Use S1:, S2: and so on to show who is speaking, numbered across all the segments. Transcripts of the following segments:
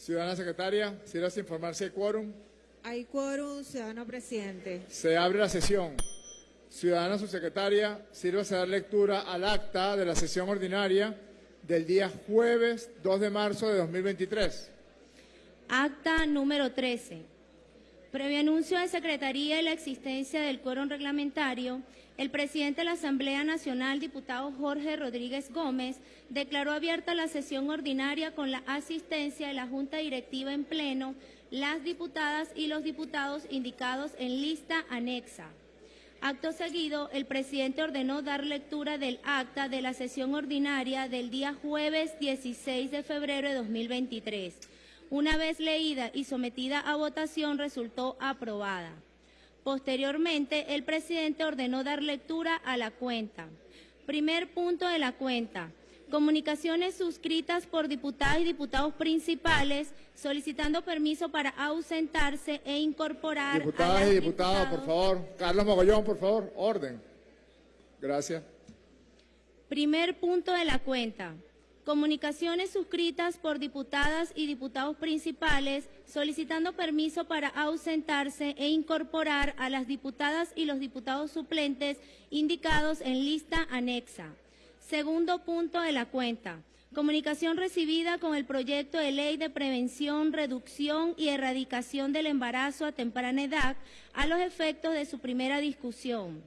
S1: Ciudadana secretaria, sírvase informar si hay quórum.
S2: Hay quórum, ciudadano presidente.
S1: Se abre la sesión. Ciudadana subsecretaria, sírvase dar lectura al acta de la sesión ordinaria del día jueves 2 de marzo de 2023.
S3: Acta número 13. Previo anuncio de Secretaría y la existencia del quórum reglamentario, el presidente de la Asamblea Nacional, diputado Jorge Rodríguez Gómez, declaró abierta la sesión ordinaria con la asistencia de la Junta Directiva en pleno, las diputadas y los diputados indicados en lista anexa. Acto seguido, el presidente ordenó dar lectura del acta de la sesión ordinaria del día jueves 16 de febrero de 2023. Una vez leída y sometida a votación, resultó aprobada. Posteriormente, el presidente ordenó dar lectura a la cuenta. Primer punto de la cuenta. Comunicaciones suscritas por diputadas y diputados principales solicitando permiso para ausentarse e incorporar a
S1: Diputadas
S3: las
S1: y diputados, por
S3: diputados-
S1: favor. Carlos Mogollón, por favor, orden. Gracias.
S3: Primer punto de la cuenta. Comunicaciones suscritas por diputadas y diputados principales solicitando permiso para ausentarse e incorporar a las diputadas y los diputados suplentes indicados en lista anexa. Segundo punto de la cuenta. Comunicación recibida con el proyecto de ley de prevención, reducción y erradicación del embarazo a temprana edad a los efectos de su primera discusión.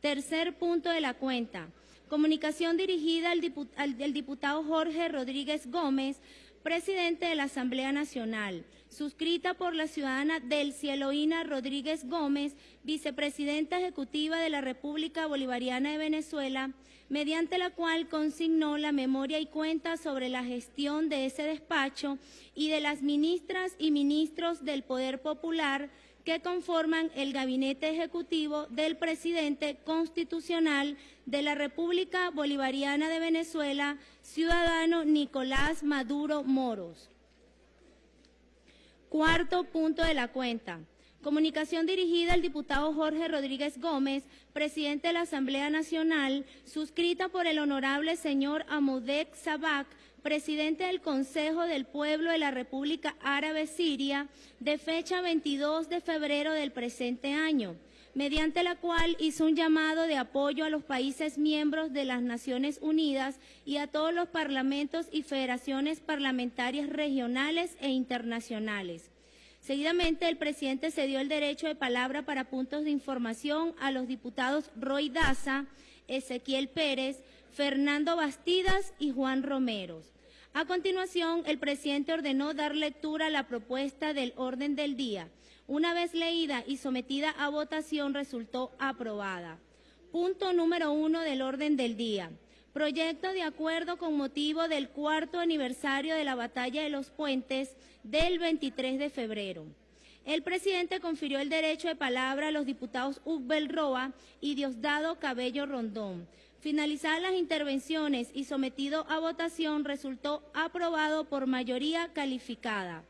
S3: Tercer punto de la cuenta. Comunicación dirigida al, del diputado Jorge Rodríguez Gómez, presidente de la Asamblea Nacional, suscrita por la ciudadana Delcy Eloína Rodríguez Gómez, vicepresidenta ejecutiva de la República Bolivariana de Venezuela, mediante la cual consignó la memoria y cuenta sobre la gestión de ese despacho y de las ministras y ministros del Poder Popular que conforman el gabinete ejecutivo del presidente constitucional de la República Bolivariana de Venezuela, ciudadano Nicolás Maduro Moros. Cuarto punto de la cuenta. Comunicación dirigida al diputado Jorge Rodríguez Gómez, presidente de la Asamblea Nacional, suscrita por el honorable señor Amudek Sabak, presidente del Consejo del Pueblo de la República Árabe Siria, de fecha 22 de febrero del presente año, mediante la cual hizo un llamado de apoyo a los países miembros de las Naciones Unidas y a todos los parlamentos y federaciones parlamentarias regionales e internacionales. Seguidamente, el presidente cedió el derecho de palabra para puntos de información a los diputados Roy Daza, Ezequiel Pérez, Fernando Bastidas y Juan Romeros. A continuación, el presidente ordenó dar lectura a la propuesta del orden del día. Una vez leída y sometida a votación, resultó aprobada. Punto número uno del orden del día. Proyecto de acuerdo con motivo del cuarto aniversario de la Batalla de los Puentes del 23 de febrero. El presidente confirió el derecho de palabra a los diputados Ugbel Roa y Diosdado Cabello Rondón. Finalizadas las intervenciones y sometido a votación, resultó aprobado por mayoría calificada.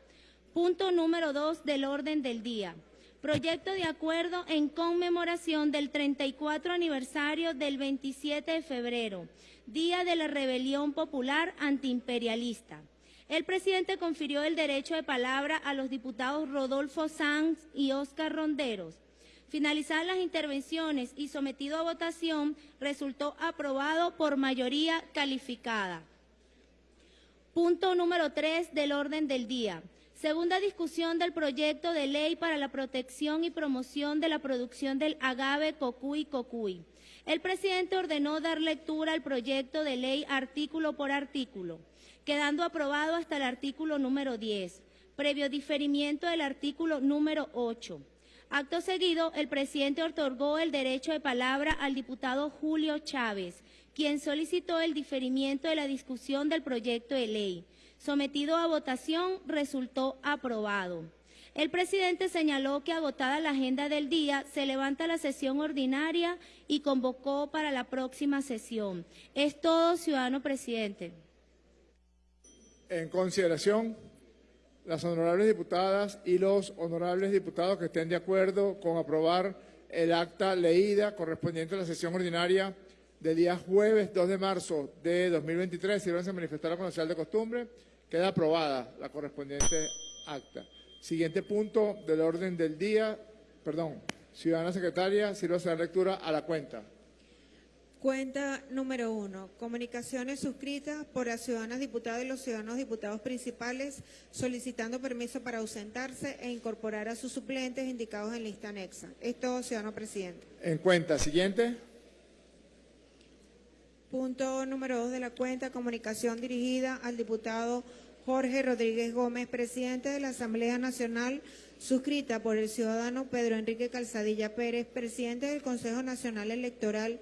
S3: Punto número dos del orden del día. Proyecto de acuerdo en conmemoración del 34 aniversario del 27 de febrero, Día de la Rebelión Popular Antiimperialista. El presidente confirió el derecho de palabra a los diputados Rodolfo Sanz y Óscar Ronderos. Finalizadas las intervenciones y sometido a votación, resultó aprobado por mayoría calificada. Punto número 3 del orden del día. Segunda discusión del proyecto de ley para la protección y promoción de la producción del agave cocuy cocuy. El presidente ordenó dar lectura al proyecto de ley artículo por artículo, quedando aprobado hasta el artículo número 10, previo diferimiento del artículo número 8. Acto seguido, el presidente otorgó el derecho de palabra al diputado Julio Chávez, quien solicitó el diferimiento de la discusión del proyecto de ley. Sometido a votación, resultó aprobado. El presidente señaló que agotada la agenda del día, se levanta la sesión ordinaria y convocó para la próxima sesión. Es todo, ciudadano presidente.
S1: En consideración, las honorables diputadas y los honorables diputados que estén de acuerdo con aprobar el acta leída correspondiente a la sesión ordinaria del día jueves 2 de marzo de 2023, sírvanse a manifestar la señal de costumbre. Queda aprobada la correspondiente acta. Siguiente punto del orden del día, perdón, ciudadana secretaria, sirva dar lectura a la cuenta.
S2: Cuenta número uno. Comunicaciones suscritas por las ciudadanas diputadas y los ciudadanos diputados principales solicitando permiso para ausentarse e incorporar a sus suplentes indicados en lista anexa. Es todo, ciudadano presidente.
S1: En cuenta, siguiente.
S2: Punto número dos de la cuenta, comunicación dirigida al diputado Jorge Rodríguez Gómez, presidente de la Asamblea Nacional, suscrita por el ciudadano Pedro Enrique Calzadilla Pérez, presidente del Consejo Nacional Electoral,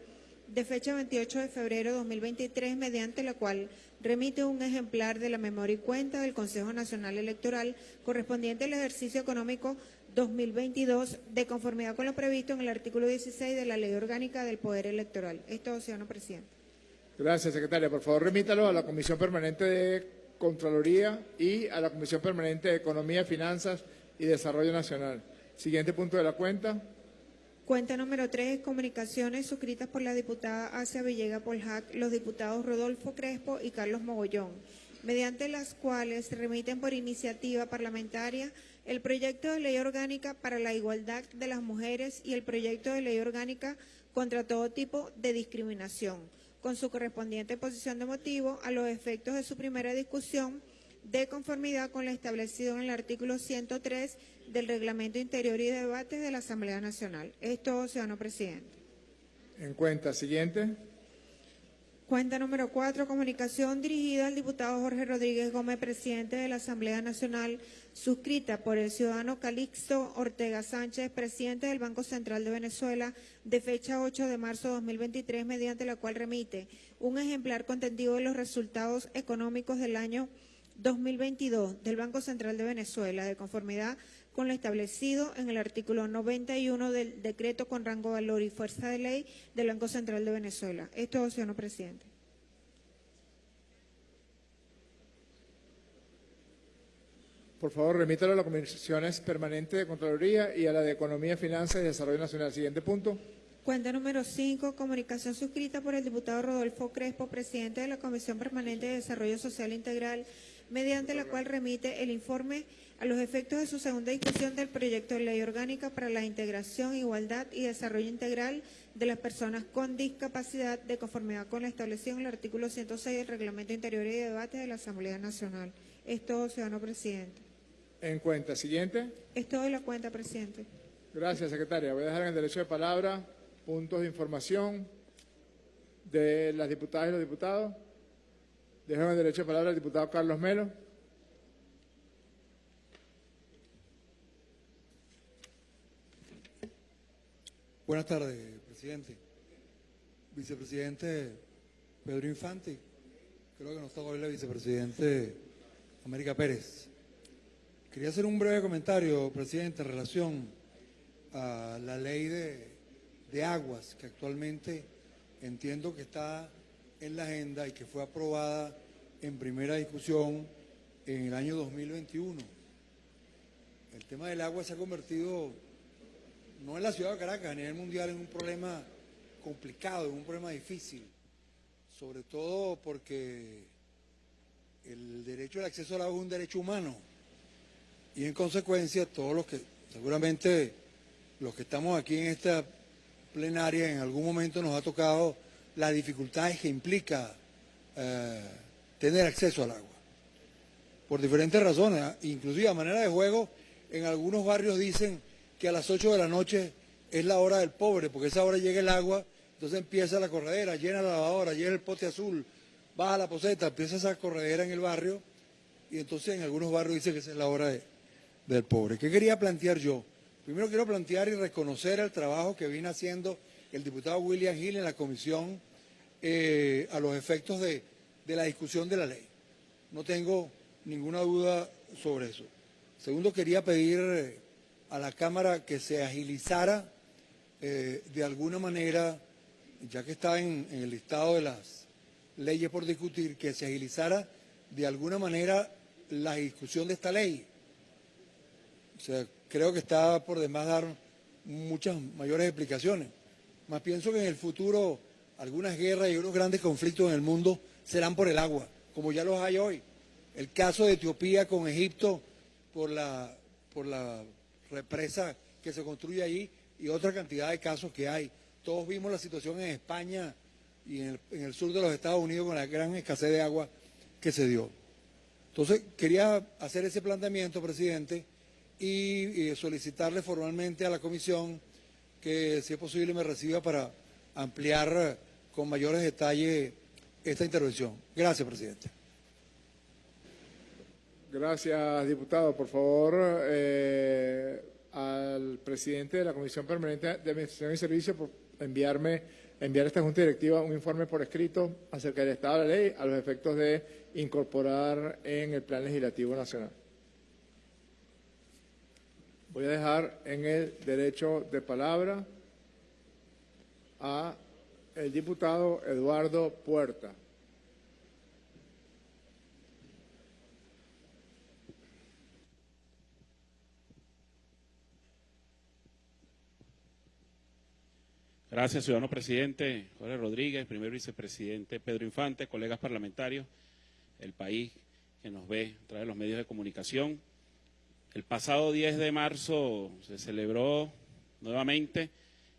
S2: de fecha 28 de febrero de 2023, mediante la cual remite un ejemplar de la memoria y cuenta del Consejo Nacional Electoral correspondiente al ejercicio económico 2022, de conformidad con lo previsto en el artículo 16 de la Ley Orgánica del Poder Electoral. Es todo, ciudadano presidente.
S1: Gracias, secretaria. Por favor, remítalo a la Comisión Permanente de Contraloría y a la Comisión Permanente de Economía, Finanzas y Desarrollo Nacional. Siguiente punto de la cuenta.
S2: Cuenta número 3, comunicaciones suscritas por la diputada Asia Villega Poljac, los diputados Rodolfo Crespo y Carlos Mogollón, mediante las cuales remiten por iniciativa parlamentaria el proyecto de ley orgánica para la igualdad de las mujeres y el proyecto de ley orgánica contra todo tipo de discriminación, con su correspondiente posición de motivo a los efectos de su primera discusión de conformidad con lo establecido en el artículo 103 del Reglamento Interior y Debates de la Asamblea Nacional. Es todo, ciudadano presidente.
S1: En cuenta, siguiente.
S2: Cuenta número cuatro, comunicación dirigida al diputado Jorge Rodríguez Gómez, presidente de la Asamblea Nacional, suscrita por el ciudadano Calixto Ortega Sánchez, presidente del Banco Central de Venezuela, de fecha 8 de marzo de 2023, mediante la cual remite un ejemplar contendido de los resultados económicos del año 2022 del Banco Central de Venezuela, de conformidad con lo establecido en el artículo 91 del decreto con rango, valor y fuerza de ley del Banco Central de Venezuela. Es todo, señor presidente.
S1: Por favor, remítalo a las comisiones permanentes de Contraloría y a la de Economía, Finanzas y Desarrollo Nacional. Siguiente punto.
S2: Cuenta número 5, comunicación suscrita por el diputado Rodolfo Crespo, presidente de la Comisión Permanente de Desarrollo Social Integral, mediante la cual remite el informe a los efectos de su segunda discusión del proyecto de ley orgánica para la integración, igualdad y desarrollo integral de las personas con discapacidad de conformidad con la establecido en el artículo 106 del Reglamento Interior y de Debate de la Asamblea Nacional. Es todo, ciudadano presidente.
S1: En cuenta, siguiente.
S2: Es todo la cuenta, presidente.
S1: Gracias, secretaria. Voy a dejar en el derecho de palabra puntos de información de las diputadas y los diputados. Dejo en el derecho de palabra al diputado Carlos Melo.
S4: Buenas tardes, presidente. Vicepresidente Pedro Infante. Creo que nos toca hoy la vicepresidente América Pérez. Quería hacer un breve comentario, presidente, en relación a la ley de, de aguas que actualmente entiendo que está en la agenda y que fue aprobada en primera discusión en el año 2021. El tema del agua se ha convertido, no en la ciudad de Caracas, a nivel mundial, en un problema complicado, en un problema difícil, sobre todo porque el derecho al acceso al agua es un derecho humano. Y en consecuencia todos los que, seguramente los que estamos aquí en esta plenaria en algún momento nos ha tocado las dificultades que implica eh, tener acceso al agua. Por diferentes razones, inclusive a manera de juego, en algunos barrios dicen que a las 8 de la noche es la hora del pobre, porque esa hora llega el agua, entonces empieza la corredera, llena la lavadora, llena el pote azul, baja la poseta, empieza esa corredera en el barrio, y entonces en algunos barrios dicen que es la hora del pobre. ¿Qué quería plantear yo? Primero quiero plantear y reconocer el trabajo que viene haciendo el diputado William Hill en la comisión eh, a los efectos de, la discusión de la ley. No tengo ninguna duda sobre eso. Segundo, quería pedir eh, a la Cámara que se agilizara eh, de alguna manera, ya que está en, el listado de las leyes por discutir, que se agilizara de alguna manera la discusión de esta ley. O sea, creo que está por demás dar muchas mayores explicaciones. Más pienso que en el futuro algunas guerras y unos grandes conflictos en el mundo serán por el agua, como ya los hay hoy. el caso de Etiopía con Egipto por la, por la represa que se construye allí y otra cantidad de casos que hay. Todos vimos la situación en España y en el, sur de los Estados Unidos con la gran escasez de agua que se dio. Entonces, quería hacer ese planteamiento, presidente, y, y solicitarle formalmente a la comisión que, si es posible, me reciba para ampliar con mayores detalles esta intervención. Gracias, presidente.
S1: Gracias, diputado. Por favor, eh, al presidente de la Comisión Permanente de Administración y Servicios por enviarme, enviar a esta Junta Directiva un informe por escrito acerca del estado de la ley a los efectos de incorporar en el Plan Legislativo Nacional. Voy a dejar en el derecho de palabra a el diputado Eduardo Puerta.
S5: Gracias, ciudadano presidente Jorge Rodríguez, primer vicepresidente Pedro Infante, colegas parlamentarios, el país que nos ve a través de los medios de comunicación. El pasado 10 de marzo se celebró nuevamente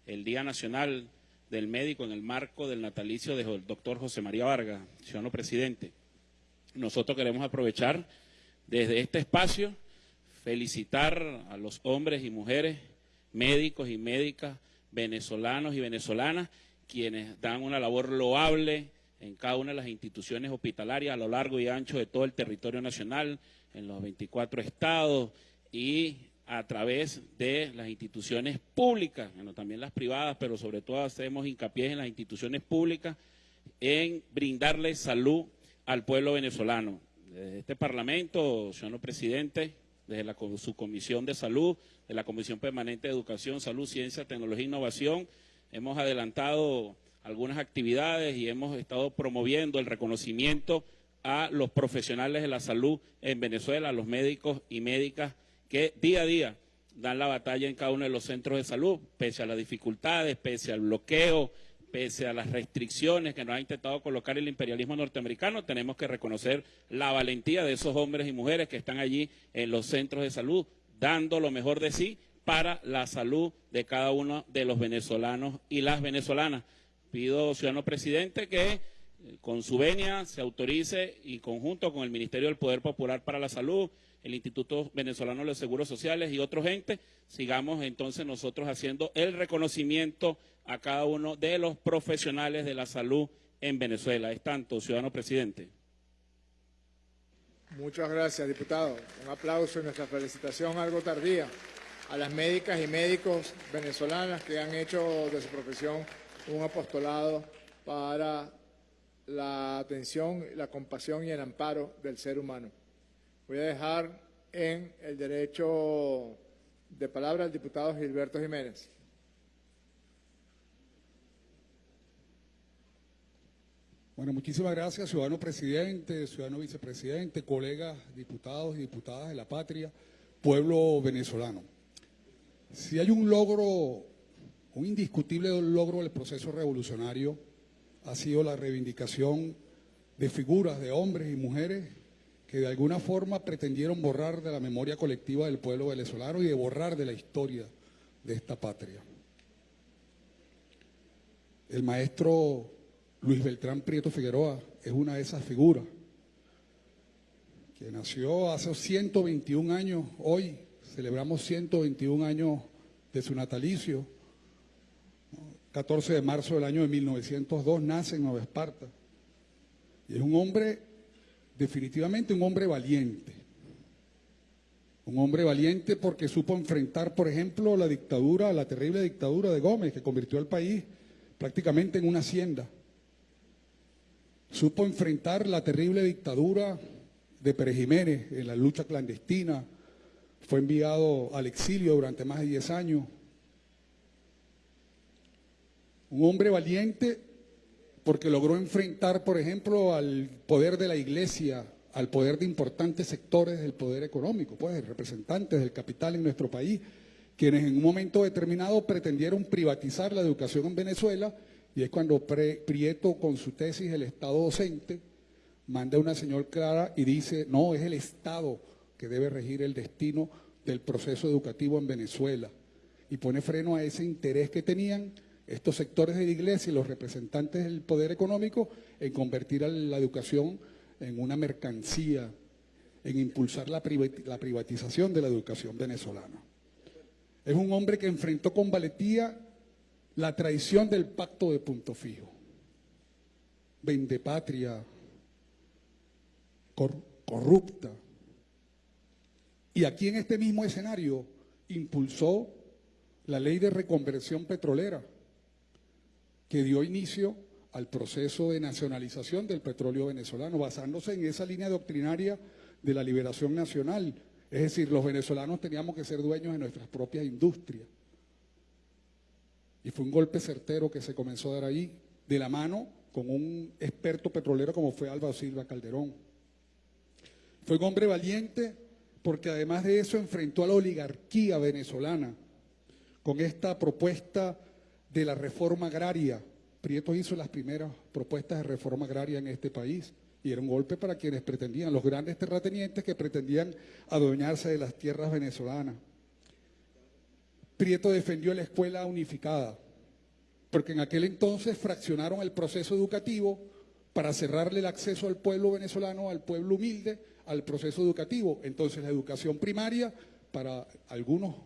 S5: el Día Nacional del Médico en el marco del natalicio del doctor José María Vargas, ciudadano presidente. Nosotros queremos aprovechar desde este espacio felicitar a los hombres y mujeres, médicos y médicas, venezolanos y venezolanas, quienes dan una labor loable en cada una de las instituciones hospitalarias a lo largo y ancho de todo el territorio nacional, en los 24 estados y a través de las instituciones públicas, bueno, también las privadas, pero sobre todo hacemos hincapié en las instituciones públicas, en brindarle salud al pueblo venezolano. Desde este Parlamento, señor presidente, desde la, su Comisión de Salud, de la Comisión Permanente de Educación, Salud, Ciencia, Tecnología e Innovación, hemos adelantado algunas actividades y hemos estado promoviendo el reconocimiento a los profesionales de la salud en Venezuela, a los médicos y médicas que día a día dan la batalla en cada uno de los centros de salud, pese a las dificultades, pese al bloqueo, pese a las restricciones que nos ha intentado colocar el imperialismo norteamericano, tenemos que reconocer la valentía de esos hombres y mujeres que están allí en los centros de salud, dando lo mejor de sí para la salud de cada uno de los venezolanos y las venezolanas. Pido, ciudadano presidente, que eh, con su venia se autorice y conjunto con el Ministerio del Poder Popular para la Salud, el Instituto Venezolano de los Seguros Sociales y otros entes, sigamos entonces nosotros haciendo el reconocimiento a cada uno de los profesionales de la salud en Venezuela. Es tanto, ciudadano presidente.
S1: Muchas gracias, diputado. Un aplauso y nuestra felicitación algo tardía a las médicas y médicos venezolanas que han hecho de su profesión un apostolado para la atención, la compasión y el amparo del ser humano. Voy a dejar en el derecho de palabra al diputado Gilberto Jiménez.
S6: Bueno, muchísimas gracias, ciudadano presidente, ciudadano vicepresidente, colegas, diputados y diputadas de la patria, pueblo venezolano. Si hay un logro, un indiscutible logro del proceso revolucionario, ha sido la reivindicación de figuras de hombres y mujeres que de alguna forma pretendieron borrar de la memoria colectiva del pueblo venezolano y de borrar de la historia de esta patria. El maestro Luis Beltrán Prieto Figueroa es una de esas figuras que nació hace 121 años, hoy celebramos 121 años de su natalicio, 14 de marzo del año de 1902 nace en Nueva Esparta, y es un hombre, definitivamente un hombre valiente, un hombre valiente porque supo enfrentar, por ejemplo, la dictadura, la terrible dictadura de Gómez, que convirtió al país prácticamente en una hacienda Supo enfrentar la terrible dictadura de Pérez Jiménez en la lucha clandestina. Fue enviado al exilio durante más de 10 años. Un hombre valiente porque logró enfrentar, por ejemplo, al poder de la iglesia, al poder de importantes sectores del poder económico, pues representantes del capital en nuestro país, quienes en un momento determinado pretendieron privatizar la educación en Venezuela y es cuando Prieto, con su tesis El Estado Docente, manda una señal clara y dice, no, es el Estado que debe regir el destino del proceso educativo en Venezuela. Y pone freno a ese interés que tenían estos sectores de la iglesia y los representantes del poder económico en convertir a la educación en una mercancía, en impulsar la privatización de la educación venezolana. Es un hombre que enfrentó con valentía la traición del pacto de punto fijo. Vendepatria, cor- corrupta. Y aquí en este mismo escenario impulsó la ley de reconversión petrolera, que dio inicio al proceso de nacionalización del petróleo venezolano, basándose en esa línea doctrinaria de la liberación nacional. Es decir, los venezolanos teníamos que ser dueños de nuestras propias industrias. Y fue un golpe certero que se comenzó a dar ahí, de la mano con un experto petrolero como fue Álvaro Silva Calderón. Fue un hombre valiente porque además de eso enfrentó a la oligarquía venezolana con esta propuesta de la reforma agraria. Prieto hizo las primeras propuestas de reforma agraria en este país y era un golpe para quienes pretendían, los grandes terratenientes que pretendían adueñarse de las tierras venezolanas. Prieto defendió la escuela unificada, porque en aquel entonces fraccionaron el proceso educativo para cerrarle el acceso al pueblo venezolano, al pueblo humilde, al proceso educativo. Entonces la educación primaria para algunos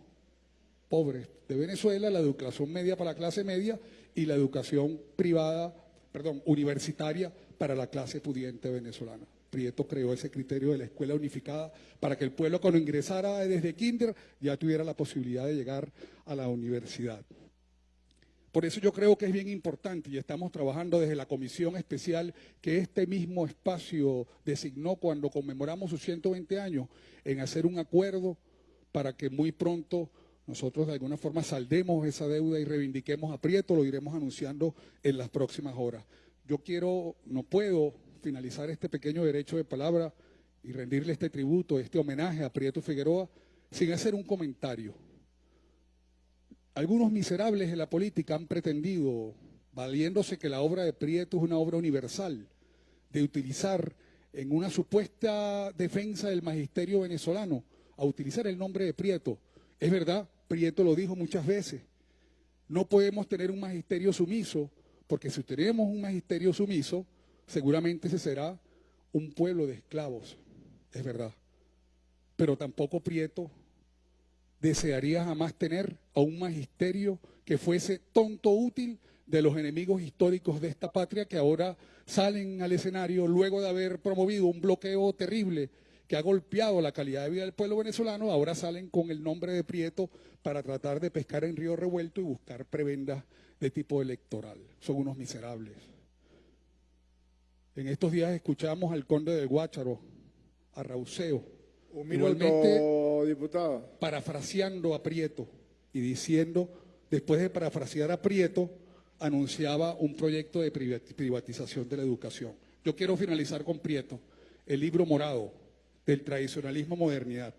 S6: pobres de Venezuela, la educación media para la clase media y la educación privada, perdón, universitaria para la clase pudiente venezolana. Prieto creó ese criterio de la escuela unificada para que el pueblo cuando ingresara desde kinder ya tuviera la posibilidad de llegar a la universidad. Por eso yo creo que es bien importante y estamos trabajando desde la comisión especial que este mismo espacio designó cuando conmemoramos sus 120 años en hacer un acuerdo para que muy pronto nosotros de alguna forma saldemos esa deuda y reivindiquemos a Prieto, lo iremos anunciando en las próximas horas. Yo quiero, no puedo finalizar este pequeño derecho de palabra y rendirle este tributo, este homenaje a Prieto Figueroa sin hacer un comentario. Algunos miserables de la política han pretendido, valiéndose que la obra de Prieto es una obra universal, de utilizar en una supuesta defensa del magisterio venezolano, a utilizar el nombre de Prieto. Es verdad, Prieto lo dijo muchas veces, no podemos tener un magisterio sumiso, porque si tenemos un magisterio sumiso, seguramente ese será un pueblo de esclavos, es verdad. Pero tampoco Prieto desearía jamás tener a un magisterio que fuese tonto útil de los enemigos históricos de esta patria que ahora salen al escenario luego de haber promovido un bloqueo terrible que ha golpeado la calidad de vida del pueblo venezolano, ahora salen con el nombre de Prieto para tratar de pescar en río revuelto y buscar prebendas de tipo electoral. Son unos miserables. En estos días escuchamos al conde del Guácharo, a Rauseo,
S1: Un
S6: Igualmente-
S1: minuto, diputado.
S6: parafraseando a Prieto y diciendo, después de parafrasear a Prieto, anunciaba un proyecto de privat- privatización de la educación. Yo quiero finalizar con Prieto, el libro morado del tradicionalismo modernidad.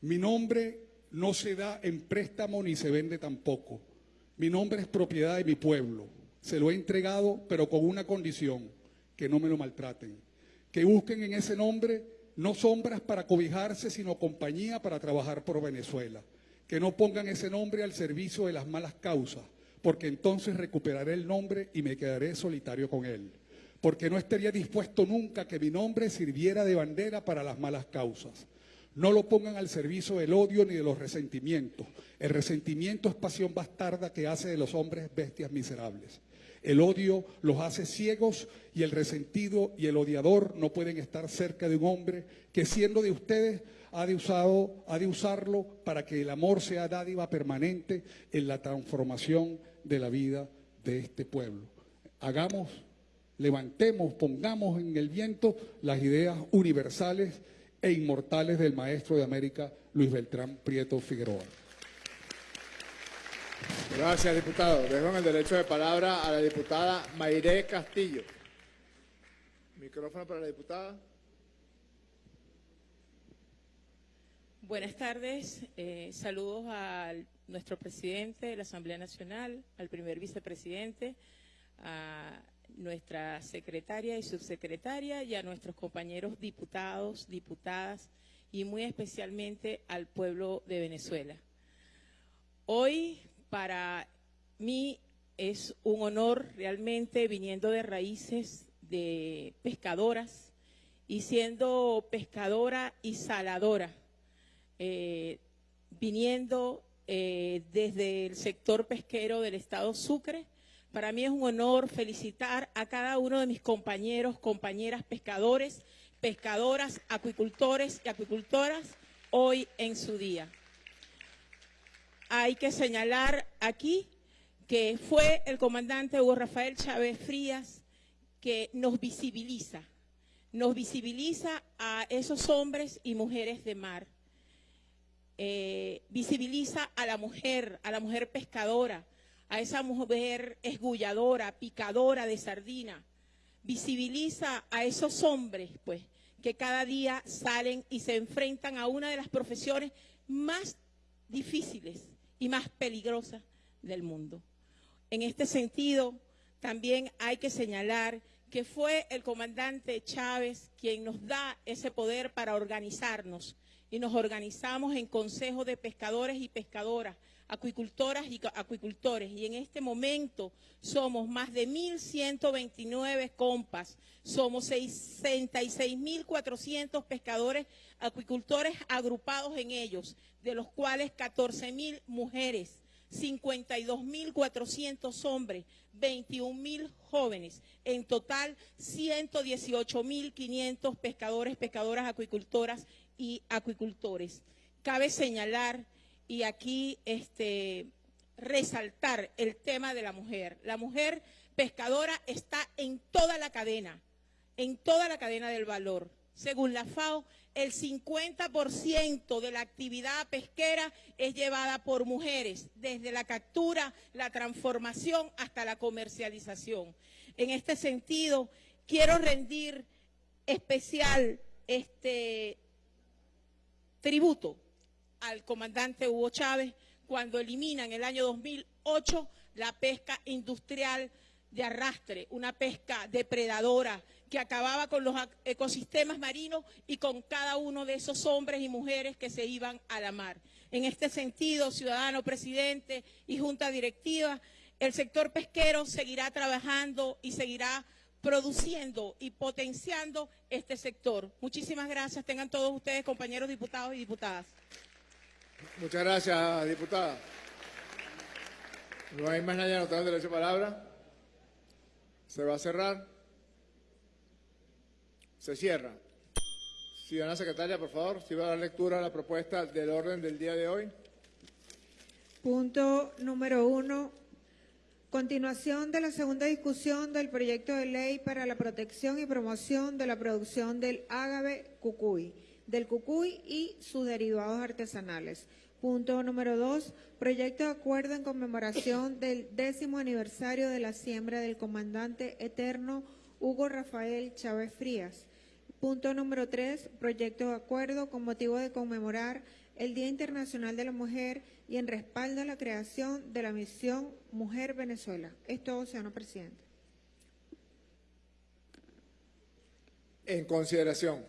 S6: Mi nombre no se da en préstamo ni se vende tampoco. Mi nombre es propiedad de mi pueblo. Se lo he entregado, pero con una condición, que no me lo maltraten. Que busquen en ese nombre no sombras para cobijarse, sino compañía para trabajar por Venezuela. Que no pongan ese nombre al servicio de las malas causas, porque entonces recuperaré el nombre y me quedaré solitario con él. Porque no estaría dispuesto nunca que mi nombre sirviera de bandera para las malas causas. No lo pongan al servicio del odio ni de los resentimientos. El resentimiento es pasión bastarda que hace de los hombres bestias miserables. El odio los hace ciegos y el resentido y el odiador no pueden estar cerca de un hombre que siendo de ustedes ha de, ha de usarlo para que el amor sea dádiva permanente en la transformación de la vida de este pueblo. Hagamos, levantemos, pongamos en el viento las ideas universales e inmortales del maestro de América, Luis Beltrán Prieto Figueroa.
S1: Gracias, diputado. Dejo en el derecho de palabra a la diputada Mayré Castillo. Micrófono para la diputada.
S7: Buenas tardes, eh, saludos a nuestro presidente de la Asamblea Nacional, al primer vicepresidente, a nuestra secretaria y subsecretaria y a nuestros compañeros diputados, diputadas y muy especialmente al pueblo de Venezuela. Hoy para mí es un honor realmente viniendo de raíces de pescadoras y siendo pescadora y saladora, eh, viniendo eh, desde el sector pesquero del estado Sucre. Para mí es un honor felicitar a cada uno de mis compañeros, compañeras pescadores, pescadoras, acuicultores y acuicultoras hoy en su día. Hay que señalar aquí que fue el comandante Hugo Rafael Chávez Frías que nos visibiliza, nos visibiliza a esos hombres y mujeres de mar, eh, visibiliza a la mujer, a la mujer pescadora, a esa mujer esgulladora, picadora de sardina, visibiliza a esos hombres, pues, que cada día salen y se enfrentan a una de las profesiones más difíciles y más peligrosas del mundo. En este sentido, también hay que señalar que fue el comandante Chávez quien nos da ese poder para organizarnos y nos organizamos en Consejo de Pescadores y Pescadoras, acuicultoras y acuicultores. Y en este momento somos más de 1.129 compas, somos 66.400 pescadores, acuicultores agrupados en ellos, de los cuales 14.000 mujeres, 52.400 hombres, 21.000 jóvenes, en total 118.500 pescadores, pescadoras, acuicultoras y acuicultores. Cabe señalar y aquí este, resaltar el tema de la mujer. La mujer pescadora está en toda la cadena, en toda la cadena del valor. Según la FAO, el 50% de la actividad pesquera es llevada por mujeres, desde la captura, la transformación hasta la comercialización. En este sentido, quiero rendir especial este tributo al comandante Hugo Chávez cuando elimina en el año 2008 la pesca industrial de arrastre, una pesca depredadora que acababa con los ecosistemas marinos y con cada uno de esos hombres y mujeres que se iban a la mar. En este sentido, ciudadano presidente y junta directiva, el sector pesquero seguirá trabajando y seguirá produciendo y potenciando este sector. Muchísimas gracias. Tengan todos ustedes, compañeros diputados y diputadas.
S1: Muchas gracias, diputada. No hay más nadie anotado derecho de palabra. Se va a cerrar. Se cierra. Ciudadana secretaria, por favor, si va a dar lectura a la propuesta del orden del día de hoy.
S2: Punto número uno. Continuación de la segunda discusión del proyecto de ley para la protección y promoción de la producción del ágave cucuy, del cucuy y sus derivados artesanales. Punto número dos. Proyecto de acuerdo en conmemoración del décimo aniversario de la siembra del comandante eterno Hugo Rafael Chávez Frías. Punto número tres, proyecto de acuerdo con motivo de conmemorar el Día Internacional de la Mujer y en respaldo a la creación de la misión Mujer Venezuela. Es todo, señor presidente.
S1: En consideración,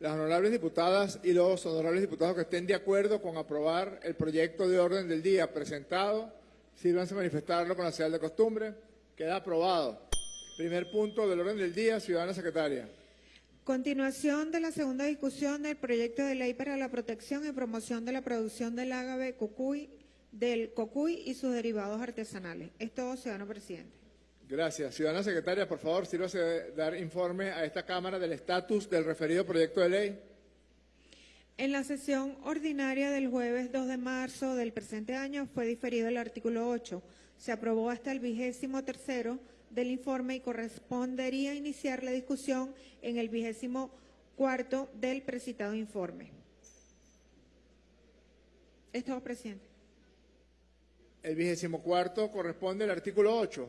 S1: las honorables diputadas y los honorables diputados que estén de acuerdo con aprobar el proyecto de orden del día presentado, sírvanse a manifestarlo con la señal de costumbre. Queda aprobado. Primer punto del orden del día, ciudadana secretaria.
S2: Continuación de la segunda discusión del proyecto de ley para la protección y promoción de la producción del ágave cucuy, del cocuy y sus derivados artesanales. Es todo, ciudadano presidente.
S1: Gracias. Ciudadana secretaria, por favor, sírvase de dar informe a esta Cámara del estatus del referido proyecto de ley.
S2: En la sesión ordinaria del jueves 2 de marzo del presente año fue diferido el artículo 8. Se aprobó hasta el vigésimo tercero del informe y correspondería iniciar la discusión en el vigésimo cuarto del precitado informe. Es todo, presidente.
S1: El vigésimo cuarto corresponde al artículo 8.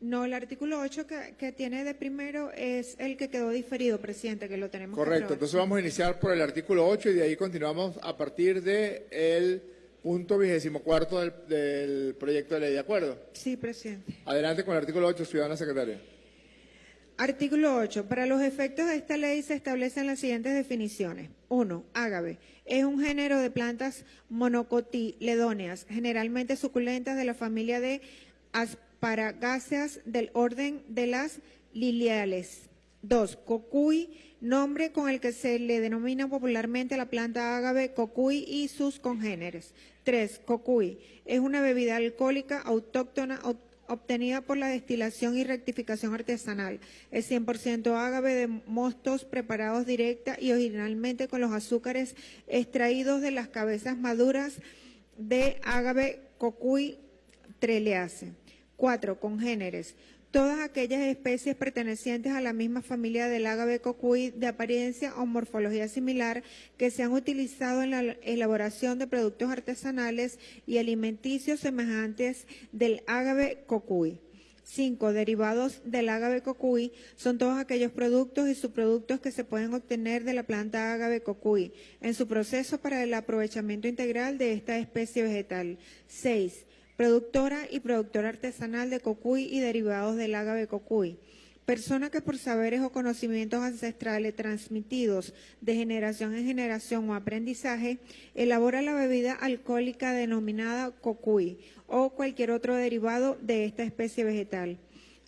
S2: No, el artículo 8 que, que, tiene de primero es el que quedó diferido, presidente, que lo tenemos
S1: Correcto, entonces vamos a iniciar por el artículo 8 y de ahí continuamos a partir del punto vigésimo cuarto del, del proyecto de ley. ¿De acuerdo?
S2: Sí, presidente.
S1: Adelante con el artículo 8, ciudadana secretaria.
S2: Artículo 8. Para los efectos de esta ley se establecen las siguientes definiciones. 1. Ágave. Es un género de plantas monocotiledóneas, generalmente suculentas de la familia de asparagáceas del orden de las liliales. 2. Cocuy, nombre con el que se le denomina popularmente la planta ágave cocuy y sus congéneres. 3. Cocuy. Es una bebida alcohólica autóctona ob- obtenida por la destilación y rectificación artesanal. Es 100% ágave de mostos preparados directa y originalmente con los azúcares extraídos de las cabezas maduras de ágave cocuy trelease. 4. Congéneres. Todas aquellas especies pertenecientes a la misma familia del ágave cocuy de apariencia o morfología similar que se han utilizado en la elaboración de productos artesanales y alimenticios semejantes del ágave cocuy. 5. Derivados del ágave cocuy son todos aquellos productos y subproductos que se pueden obtener de la planta ágave cocuy en su proceso para el aprovechamiento integral de esta especie vegetal. 6. Productora y productora artesanal de cocuy y derivados del ágave cocuy. Persona que por saberes o conocimientos ancestrales transmitidos de generación en generación o aprendizaje, elabora la bebida alcohólica denominada cocuy o cualquier otro derivado de esta especie vegetal.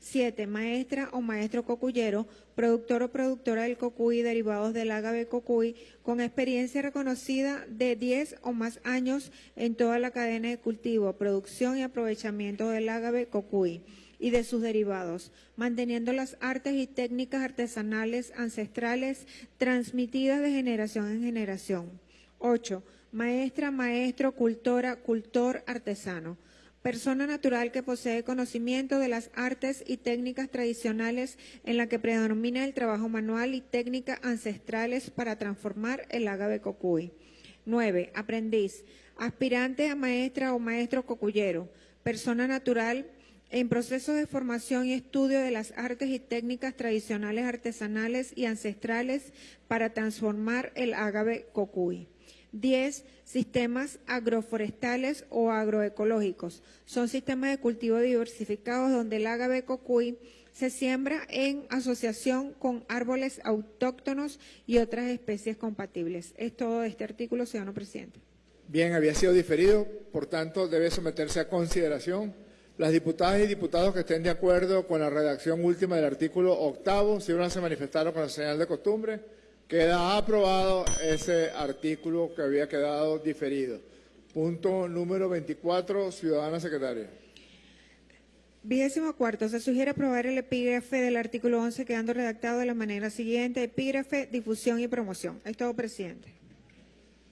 S2: 7. Maestra o maestro cocuyero, productor o productora del cocuy derivados del ágave cocuy, con experiencia reconocida de 10 o más años en toda la cadena de cultivo, producción y aprovechamiento del ágave cocuy y de sus derivados, manteniendo las artes y técnicas artesanales ancestrales transmitidas de generación en generación. 8. Maestra, maestro, cultora, cultor, artesano. Persona natural que posee conocimiento de las artes y técnicas tradicionales en la que predomina el trabajo manual y técnicas ancestrales para transformar el ágave cocuy. 9. Aprendiz. Aspirante a maestra o maestro cocuyero. Persona natural en proceso de formación y estudio de las artes y técnicas tradicionales artesanales y ancestrales para transformar el ágave cocuy. 10. Sistemas agroforestales o agroecológicos. Son sistemas de cultivo diversificados donde el ágave cocuy se siembra en asociación con árboles autóctonos y otras especies compatibles. Es todo este artículo, ciudadano presidente.
S1: Bien, había sido diferido, por tanto debe someterse a consideración. Las diputadas y diputados que estén de acuerdo con la redacción última del artículo octavo, si no se manifestaron con la señal de costumbre, queda aprobado ese artículo que había quedado diferido. Punto número 24, ciudadana secretaria.
S2: Vigésimo cuarto, se sugiere aprobar el epígrafe del artículo 11 quedando redactado de la manera siguiente. Epígrafe, difusión y promoción. Es todo, presidente.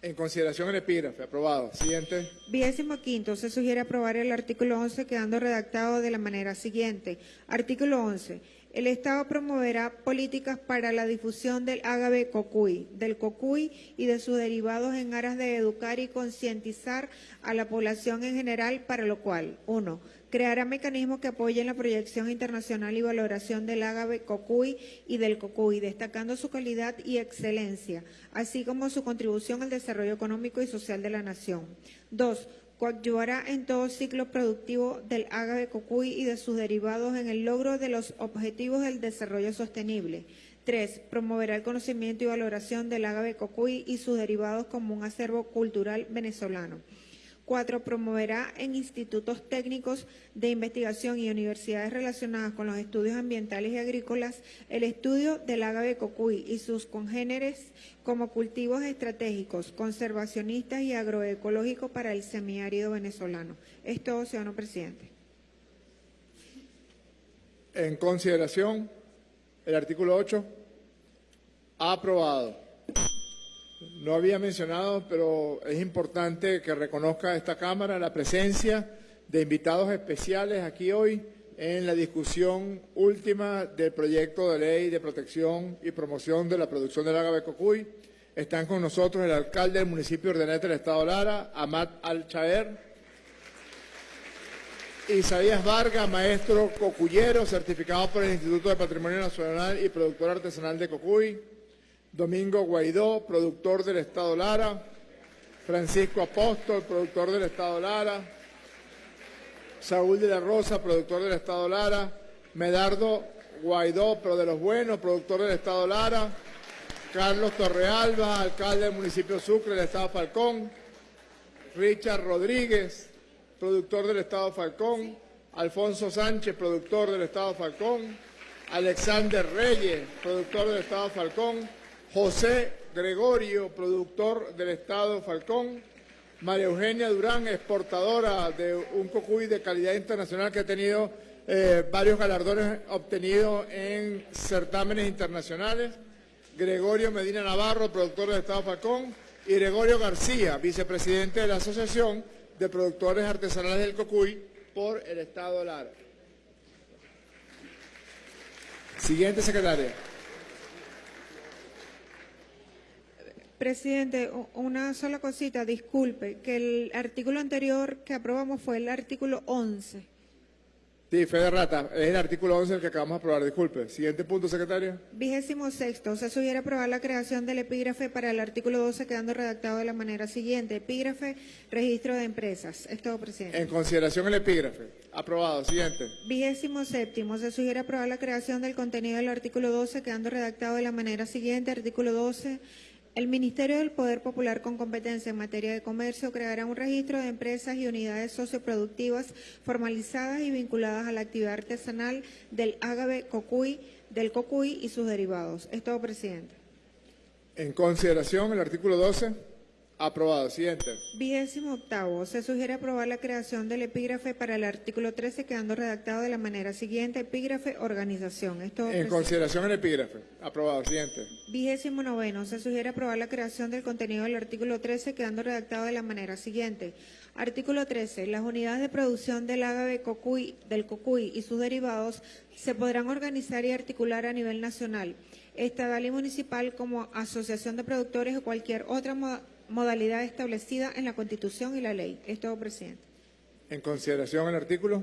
S1: En consideración el epígrafe, aprobado. Siguiente.
S2: Vigésimo quinto, se sugiere aprobar el artículo 11 quedando redactado de la manera siguiente. Artículo 11. El Estado promoverá políticas para la difusión del ágave cocuy, del cocuy y de sus derivados en aras de educar y concientizar a la población en general, para lo cual, uno, creará mecanismos que apoyen la proyección internacional y valoración del ágave cocuy y del cocuy, destacando su calidad y excelencia, así como su contribución al desarrollo económico y social de la nación. Dos, coadyuvará en todo ciclo productivo del ágave cocuy y de sus derivados en el logro de los objetivos del desarrollo sostenible. Tres, promoverá el conocimiento y valoración del ágave cocuy y sus derivados como un acervo cultural venezolano. Cuatro, promoverá en institutos técnicos de investigación y universidades relacionadas con los estudios ambientales y agrícolas el estudio del ágave cocuy y sus congéneres como cultivos estratégicos, conservacionistas y agroecológicos para el semiárido venezolano. Es todo, ciudadano presidente.
S1: En consideración el artículo 8, aprobado. No había mencionado, pero es importante que reconozca esta Cámara la presencia de invitados especiales aquí hoy en la discusión última del proyecto de ley de protección y promoción de la producción del ágave cocuy. Están con nosotros el alcalde del municipio de Ordenete del Estado Lara, Amat Al-Chaer, Isaías Vargas, maestro cocuyero, certificado por el Instituto de Patrimonio Nacional y productor artesanal de Cocuy. Domingo Guaidó, productor del Estado Lara. Francisco Apóstol, productor del Estado Lara, Saúl de la Rosa, productor del Estado Lara, Medardo Guaidó, pero de los buenos, productor del Estado Lara, Carlos Torrealba, alcalde del municipio Sucre del Estado Falcón, Richard Rodríguez, productor del Estado Falcón, Alfonso Sánchez, productor del Estado Falcón, Alexander Reyes, productor del Estado Falcón, José Gregorio, productor del Estado Falcón, María Eugenia Durán, exportadora de un cocuy de calidad internacional que ha tenido eh, varios galardones obtenidos en certámenes internacionales, Gregorio Medina Navarro, productor del Estado Falcón, y Gregorio García, vicepresidente de la Asociación de Productores Artesanales del Cocuy por el Estado Lara. Siguiente secretaria.
S2: Presidente, una sola cosita, disculpe, que el artículo anterior que aprobamos fue el artículo 11.
S1: Sí, Fede Rata, es el artículo 11 el que acabamos de aprobar, disculpe. Siguiente punto, secretaria.
S2: Vigésimo sexto, se sugiere aprobar la creación del epígrafe para el artículo 12 quedando redactado de la manera siguiente. Epígrafe, registro de empresas. Es todo, presidente.
S1: En consideración el epígrafe. Aprobado. Siguiente.
S2: Vigésimo séptimo, se sugiere aprobar la creación del contenido del artículo 12 quedando redactado de la manera siguiente. Artículo 12. El Ministerio del Poder Popular con competencia en materia de comercio creará un registro de empresas y unidades socioproductivas formalizadas y vinculadas a la actividad artesanal del ágave cocuy, del cocuy y sus derivados. Es todo, presidente.
S1: En consideración el artículo 12. Aprobado. Siguiente.
S2: Vigésimo octavo, se sugiere aprobar la creación del epígrafe para el artículo 13 quedando redactado de la manera siguiente. Epígrafe, organización. Es todo,
S1: En consideración el epígrafe. Aprobado. Siguiente.
S2: Vigésimo noveno, se sugiere aprobar la creación del contenido del artículo 13 quedando redactado de la manera siguiente. Artículo 13. Las unidades de producción del ágave cocuy, del cocuy y sus derivados se podrán organizar y articular a nivel nacional, estatal y municipal como asociación de productores o cualquier otra moda- modalidad establecida en la Constitución y la ley. Es todo, presidente.
S1: En consideración el artículo.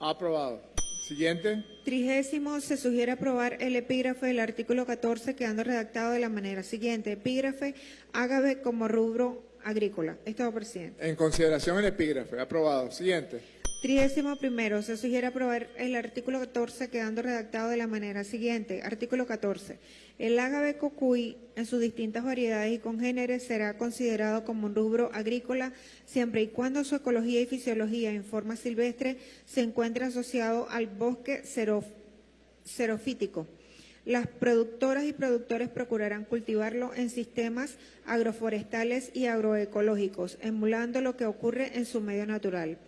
S1: Aprobado. Siguiente.
S2: Trigésimo, se sugiere aprobar el epígrafe del artículo 14 quedando redactado de la manera siguiente. Epígrafe, ágave como rubro agrícola. Estado presidente.
S1: En consideración el epígrafe. Aprobado. Siguiente.
S2: Trigésimo primero, se sugiere aprobar el artículo 14 quedando redactado de la manera siguiente. Artículo 14. El ágave cocuy en sus distintas variedades y congéneres será considerado como un rubro agrícola siempre y cuando su ecología y fisiología en forma silvestre se encuentre asociado al bosque xerof- xerofítico. Las productoras y productores procurarán cultivarlo en sistemas agroforestales y agroecológicos, emulando lo que ocurre en su medio natural.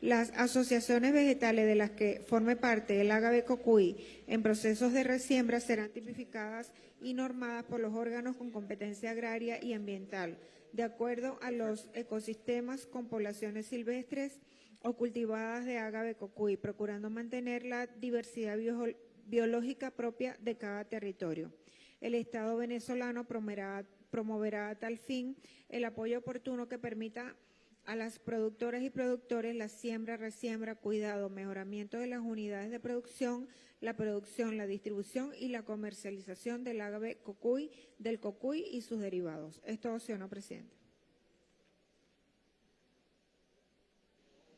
S2: Las asociaciones vegetales de las que forme parte el ágave cocuy en procesos de resiembra serán tipificadas y normadas por los órganos con competencia agraria y ambiental, de acuerdo a los ecosistemas con poblaciones silvestres o cultivadas de agave cocuy, procurando mantener la diversidad bio- biológica propia de cada territorio. El Estado venezolano promoverá, promoverá a tal fin el apoyo oportuno que permita a las productoras y productores la siembra, resiembra, cuidado, mejoramiento de las unidades de producción, la producción, la distribución y la comercialización del agave cocuy, del cocuy y sus derivados. Es todo, señor presidente.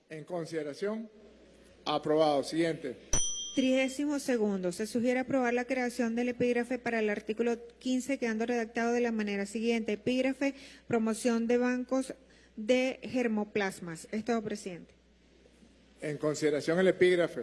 S1: En consideración. Aprobado. Siguiente.
S2: Trigésimo segundo, se sugiere aprobar la creación del epígrafe para el artículo 15 quedando redactado de la manera siguiente. Epígrafe, promoción de bancos de germoplasmas. Es todo, presidente.
S1: En consideración el epígrafe.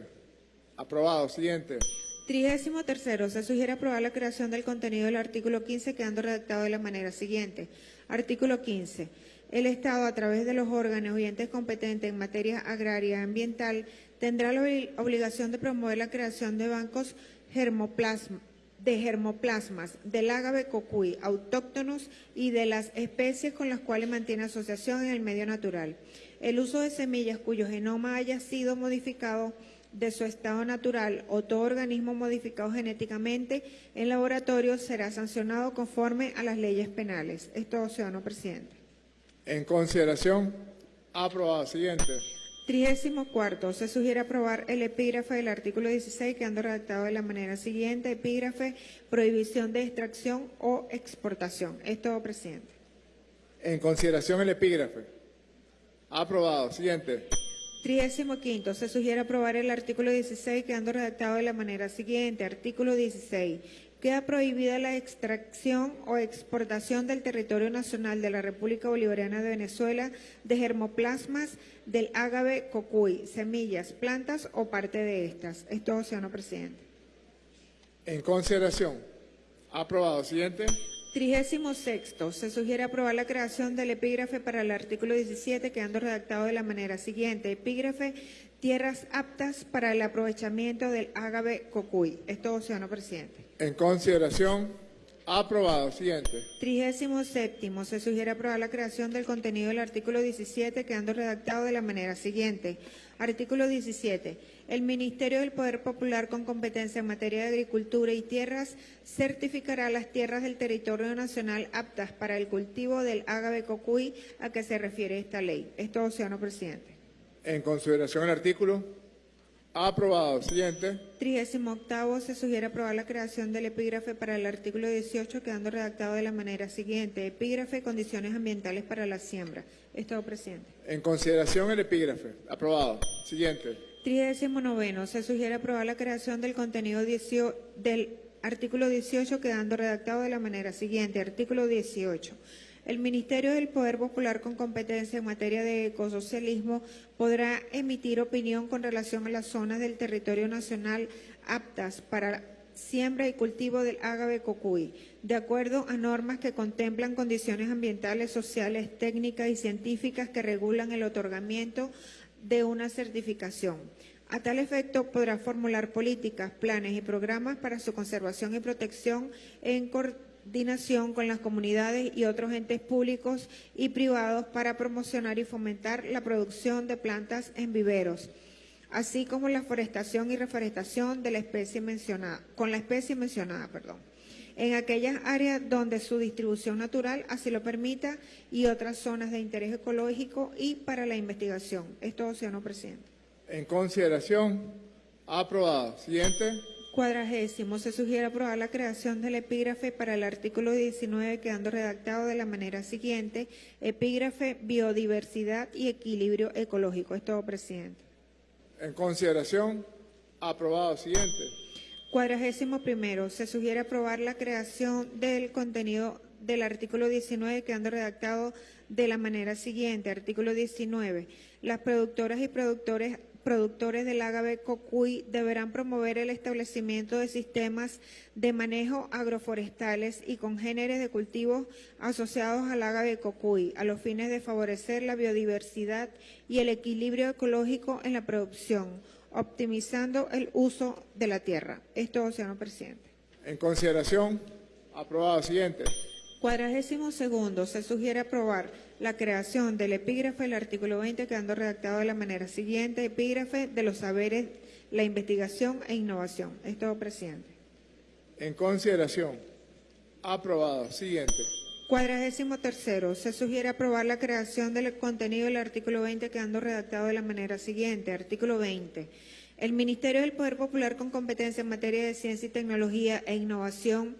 S1: Aprobado. Siguiente.
S2: Trigésimo tercero, se sugiere aprobar la creación del contenido del artículo 15 quedando redactado de la manera siguiente. Artículo 15. El Estado, a través de los órganos y entes competentes en materia agraria y ambiental, tendrá la obli- obligación de promover la creación de bancos de germoplasmas del ágave cocuy autóctonos y de las especies con las cuales mantiene asociación en el medio natural. El uso de semillas cuyo genoma haya sido modificado de su estado natural o todo organismo modificado genéticamente en laboratorio será sancionado conforme a las leyes penales. Es todo, ciudadano presidente.
S1: En consideración. Aprobado. Siguiente.
S2: Trigésimo cuarto, se sugiere aprobar el epígrafe del artículo 16 quedando redactado de la manera siguiente. Epígrafe, prohibición de extracción o exportación. Es todo, presidente.
S1: En consideración el epígrafe. Aprobado. Siguiente.
S2: Trigésimo quinto, se sugiere aprobar el artículo 16 quedando redactado de la manera siguiente. Artículo 16. Queda prohibida la extracción o exportación del territorio nacional de la República Bolivariana de Venezuela de germoplasmas del ágave cocuy, semillas, plantas o parte de estas. Es todo, señor presidente.
S1: En consideración. Aprobado. Siguiente.
S2: Trigésimo sexto, se sugiere aprobar la creación del epígrafe para el artículo 17, quedando redactado de la manera siguiente. Epígrafe, tierras aptas para el aprovechamiento del ágave cocuy. Es todo, señor presidente.
S1: En consideración. Aprobado. Siguiente.
S2: Trigésimo séptimo, se sugiere aprobar la creación del contenido del artículo 17, quedando redactado de la manera siguiente. Artículo 17. El Ministerio del Poder Popular con competencia en materia de agricultura y tierras certificará las tierras del territorio nacional aptas para el cultivo del ágave cocuy a que se refiere esta ley. Es todo, señor presidente.
S1: En consideración el artículo. Aprobado. Siguiente.
S2: Trigésimo octavo, se sugiere aprobar la creación del epígrafe para el artículo 18, quedando redactado de la manera siguiente. Epígrafe, condiciones ambientales para la siembra. Es todo, presidente.
S1: En consideración el epígrafe. Aprobado. Siguiente.
S2: Trigésimo noveno, se sugiere aprobar la creación del contenido 18 del artículo 18, quedando redactado de la manera siguiente. Artículo 18. El Ministerio del Poder Popular con competencia en materia de ecosocialismo podrá emitir opinión con relación a las zonas del territorio nacional aptas para siembra y cultivo del ágave cocuy, de acuerdo a normas que contemplan condiciones ambientales, sociales, técnicas y científicas que regulan el otorgamiento de una certificación. A tal efecto, podrá formular políticas, planes y programas para su conservación y protección en con las comunidades y otros entes públicos y privados para promocionar y fomentar la producción de plantas en viveros, así como la forestación y reforestación de la especie mencionada, con la especie mencionada, perdón en aquellas áreas donde su distribución natural así lo permita y otras zonas de interés ecológico y para la investigación. Es todo, señor presidente.
S1: En consideración. Aprobado. Siguiente.
S2: Cuadragésimo, se sugiere aprobar la creación del epígrafe para el artículo 19, quedando redactado de la manera siguiente, epígrafe biodiversidad y equilibrio ecológico. Es todo, presidente.
S1: En consideración. Aprobado. Siguiente.
S2: Cuadragésimo primero, se sugiere aprobar la creación del contenido del artículo 19, quedando redactado de la manera siguiente. Artículo 19. Las productoras y productores productores del ágave cocuy deberán promover el establecimiento de sistemas de manejo agroforestales y congéneres de cultivos asociados al ágave cocuy, a los fines de favorecer la biodiversidad y el equilibrio ecológico en la producción, optimizando el uso de la tierra. Es todo, señor presidente.
S1: En consideración. Aprobado. Siguiente.
S2: Cuadragésimo segundo, se sugiere aprobar la creación del epígrafe del artículo 20, quedando redactado de la manera siguiente, epígrafe de los saberes, la investigación e innovación. Es todo, presidente.
S1: En consideración. Aprobado. Siguiente.
S2: Cuadragésimo tercero, se sugiere aprobar la creación del contenido del artículo 20, quedando redactado de la manera siguiente. Artículo 20. El Ministerio del Poder Popular con competencia en materia de ciencia y tecnología e innovación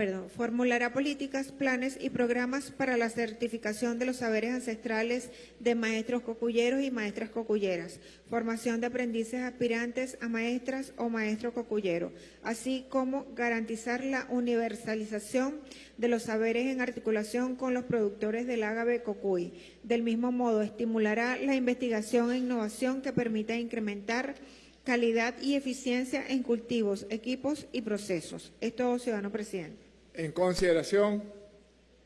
S2: perdón, formulará políticas, planes y programas para la certificación de los saberes ancestrales de maestros cocuyeros y maestras cocuyeras, formación de aprendices aspirantes a maestras o maestro cocuyero, así como garantizar la universalización de los saberes en articulación con los productores del ágave cocuy. Del mismo modo, estimulará la investigación e innovación que permita incrementar calidad y eficiencia en cultivos, equipos y procesos. Es todo, ciudadano presidente.
S1: En consideración.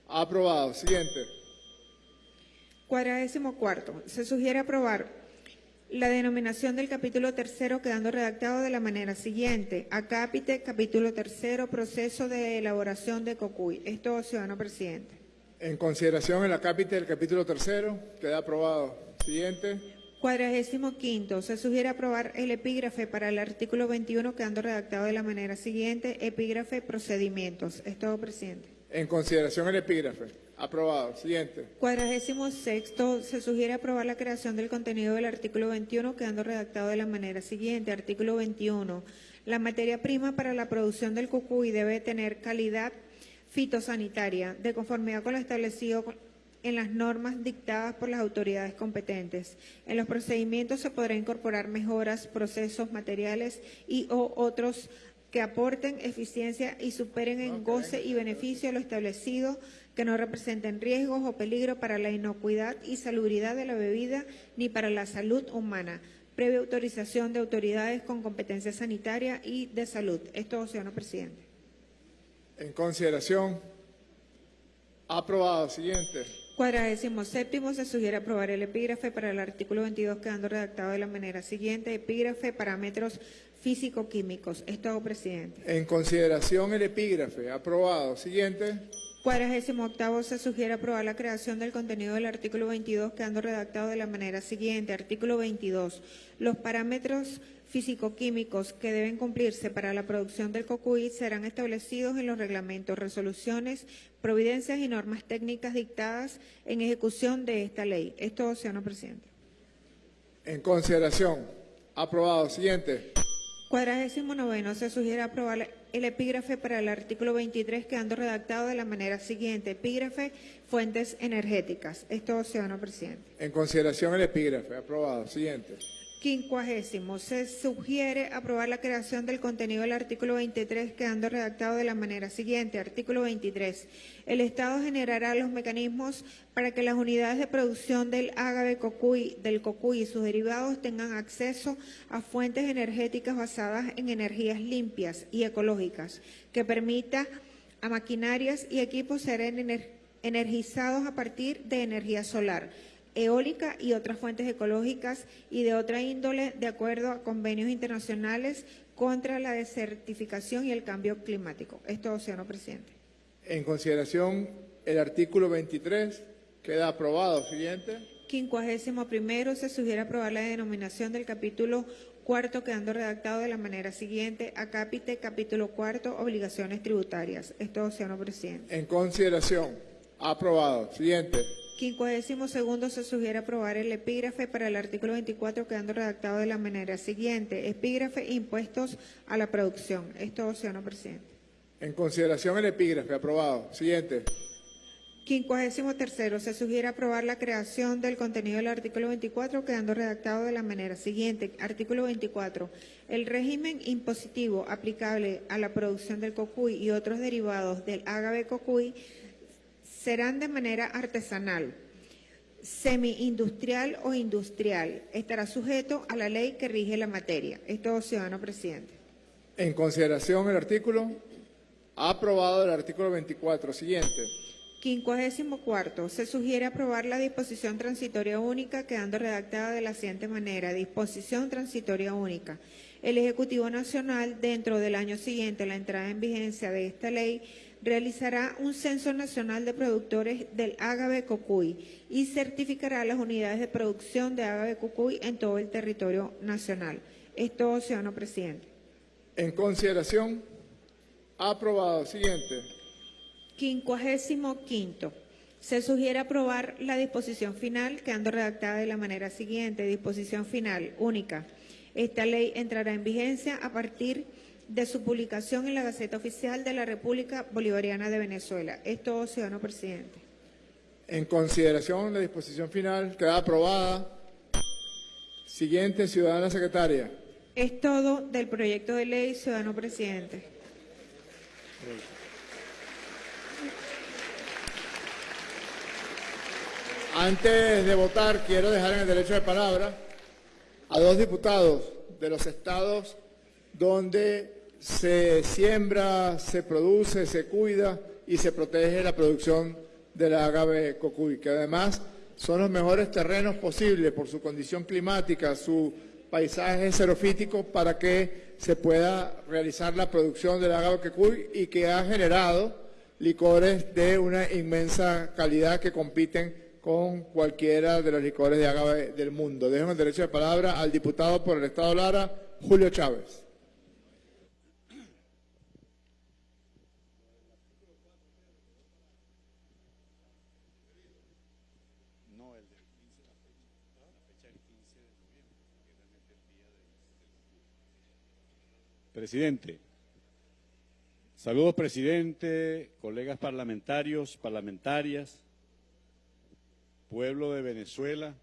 S1: Aprobado. Siguiente.
S2: Cuadragésimo cuarto. Se sugiere aprobar la denominación del capítulo tercero quedando redactado de la manera siguiente. Acápite, capítulo tercero, proceso de elaboración de COCUY. Esto, ciudadano presidente.
S1: En consideración el acápite del capítulo tercero. Queda aprobado. Siguiente.
S2: Cuadragésimo quinto, se sugiere aprobar el epígrafe para el artículo 21 quedando redactado de la manera siguiente, epígrafe procedimientos. Es todo, presidente.
S1: En consideración el epígrafe. Aprobado. Siguiente.
S2: Cuadragésimo sexto, se sugiere aprobar la creación del contenido del artículo 21 quedando redactado de la manera siguiente. Artículo 21. La materia prima para la producción del cucuy debe tener calidad fitosanitaria, de conformidad con lo establecido en las normas dictadas por las autoridades competentes. En los procedimientos se podrá incorporar mejoras, procesos, materiales y o otros que aporten eficiencia y superen en goce y beneficio lo establecido, que no representen riesgos o peligro para la inocuidad y salubridad de la bebida ni para la salud humana, previa autorización de autoridades con competencia sanitaria y de salud. Esto, señor presidente.
S1: En consideración. Aprobado. Siguiente.
S2: Cuadragésimo séptimo, se sugiere aprobar el epígrafe para el artículo 22 quedando redactado de la manera siguiente. Epígrafe, parámetros físico-químicos. Esto, presidente.
S1: En consideración el epígrafe. Aprobado. Siguiente.
S2: Cuadragésimo octavo, se sugiere aprobar la creación del contenido del artículo 22 quedando redactado de la manera siguiente. Artículo 22. Los parámetros físico-químicos que deben cumplirse para la producción del cocuy serán establecidos en los reglamentos, resoluciones, providencias y normas técnicas dictadas en ejecución de esta ley. Esto, señor presidente.
S1: En consideración. Aprobado. Siguiente.
S2: Cuadragésimo noveno, se sugiere aprobar el epígrafe para el artículo 23 quedando redactado de la manera siguiente. Epígrafe, fuentes energéticas. Esto, señor presidente.
S1: En consideración el epígrafe. Aprobado. Siguiente.
S2: Quincuagésimo, se sugiere aprobar la creación del contenido del artículo 23 quedando redactado de la manera siguiente. Artículo 23. El Estado generará los mecanismos para que las unidades de producción del ágave cocuy, del cocuy y sus derivados tengan acceso a fuentes energéticas basadas en energías limpias y ecológicas, que permita a maquinarias y equipos ser energizados a partir de energía solar eólica y otras fuentes ecológicas y de otra índole de acuerdo a convenios internacionales contra la desertificación y el cambio climático. Esto, señor presidente.
S1: En consideración, el artículo 23 queda aprobado. Siguiente.
S2: Quincuagésimo primero, se sugiere aprobar la denominación del capítulo cuarto quedando redactado de la manera siguiente, acápite, capítulo cuarto, obligaciones tributarias. Esto, señor presidente.
S1: En consideración, aprobado. Siguiente.
S2: Quincuagésimo segundo se sugiere aprobar el epígrafe para el artículo 24 quedando redactado de la manera siguiente. Epígrafe impuestos a la producción. Esto, señor presidente.
S1: En consideración el epígrafe. Aprobado. Siguiente.
S2: Quincuagésimo tercero se sugiere aprobar la creación del contenido del artículo 24 quedando redactado de la manera siguiente. Artículo 24. El régimen impositivo aplicable a la producción del cocuy y otros derivados del ágave cocuy serán de manera artesanal, semi-industrial o industrial. Estará sujeto a la ley que rige la materia. Esto, ciudadano presidente.
S1: En consideración el artículo. Aprobado el artículo 24. Siguiente.
S2: Quincuagésimo cuarto. Se sugiere aprobar la disposición transitoria única quedando redactada de la siguiente manera. Disposición transitoria única. El Ejecutivo Nacional, dentro del año siguiente a la entrada en vigencia de esta ley, realizará un censo nacional de productores del ágave cocuy y certificará las unidades de producción de ágave cocuy en todo el territorio nacional. Esto, señor presidente.
S1: En consideración, aprobado. Siguiente.
S2: Quincuagésimo quinto. Se sugiere aprobar la disposición final, quedando redactada de la manera siguiente. Disposición final única. Esta ley entrará en vigencia a partir de de su publicación en la Gaceta Oficial de la República Bolivariana de Venezuela. Esto, ciudadano presidente.
S1: En consideración, la disposición final queda aprobada. Siguiente, ciudadana secretaria.
S2: Es todo del proyecto de ley, ciudadano presidente.
S1: Antes de votar, quiero dejar en el derecho de palabra a dos diputados de los estados donde se siembra, se produce, se cuida y se protege la producción del agave cocuy, que además son los mejores terrenos posibles por su condición climática, su paisaje xerofítico para que se pueda realizar la producción del agave cocuy y que ha generado licores de una inmensa calidad que compiten con cualquiera de los licores de agave del mundo. Dejo el derecho de palabra al diputado por el Estado Lara, Julio Chávez.
S8: Presidente, Saludos, presidente, colegas parlamentarios, parlamentarias, pueblo de Venezuela.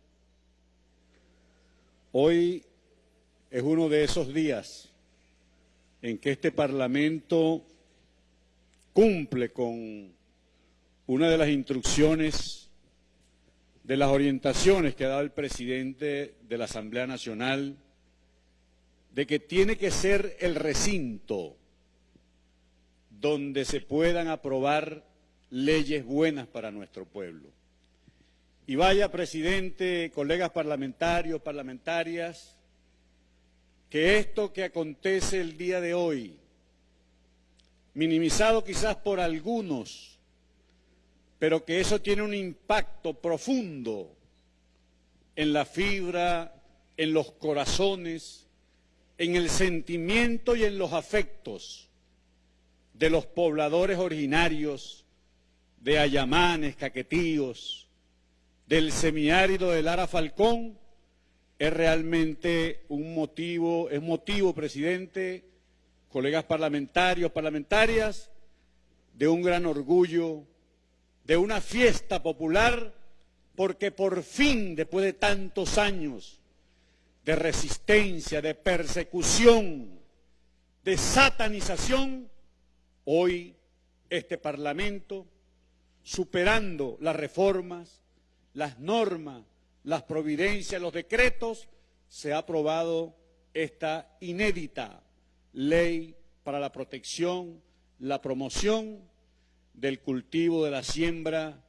S8: Hoy es uno de esos días en que este Parlamento cumple con una de las instrucciones de las orientaciones que ha dado el presidente de la Asamblea Nacional de que tiene que ser el recinto donde se puedan aprobar leyes buenas para nuestro pueblo. Y vaya, presidente, colegas parlamentarios, parlamentarias, que esto que acontece el día de hoy, minimizado quizás por algunos, pero que eso tiene un impacto profundo en la fibra, en los corazones, en el sentimiento y en los afectos de los pobladores originarios de Ayamanes, Caquetíos, del semiárido de Lara Falcón, es realmente un motivo, es motivo, presidente, colegas parlamentarios, parlamentarias, de un gran orgullo, de una fiesta popular, porque por fin, después de tantos años de resistencia, de persecución, de satanización, Hoy este Parlamento, superando las reformas, las normas, las providencias, los decretos, se ha aprobado esta inédita ley para la protección, la promoción del cultivo, de la siembra,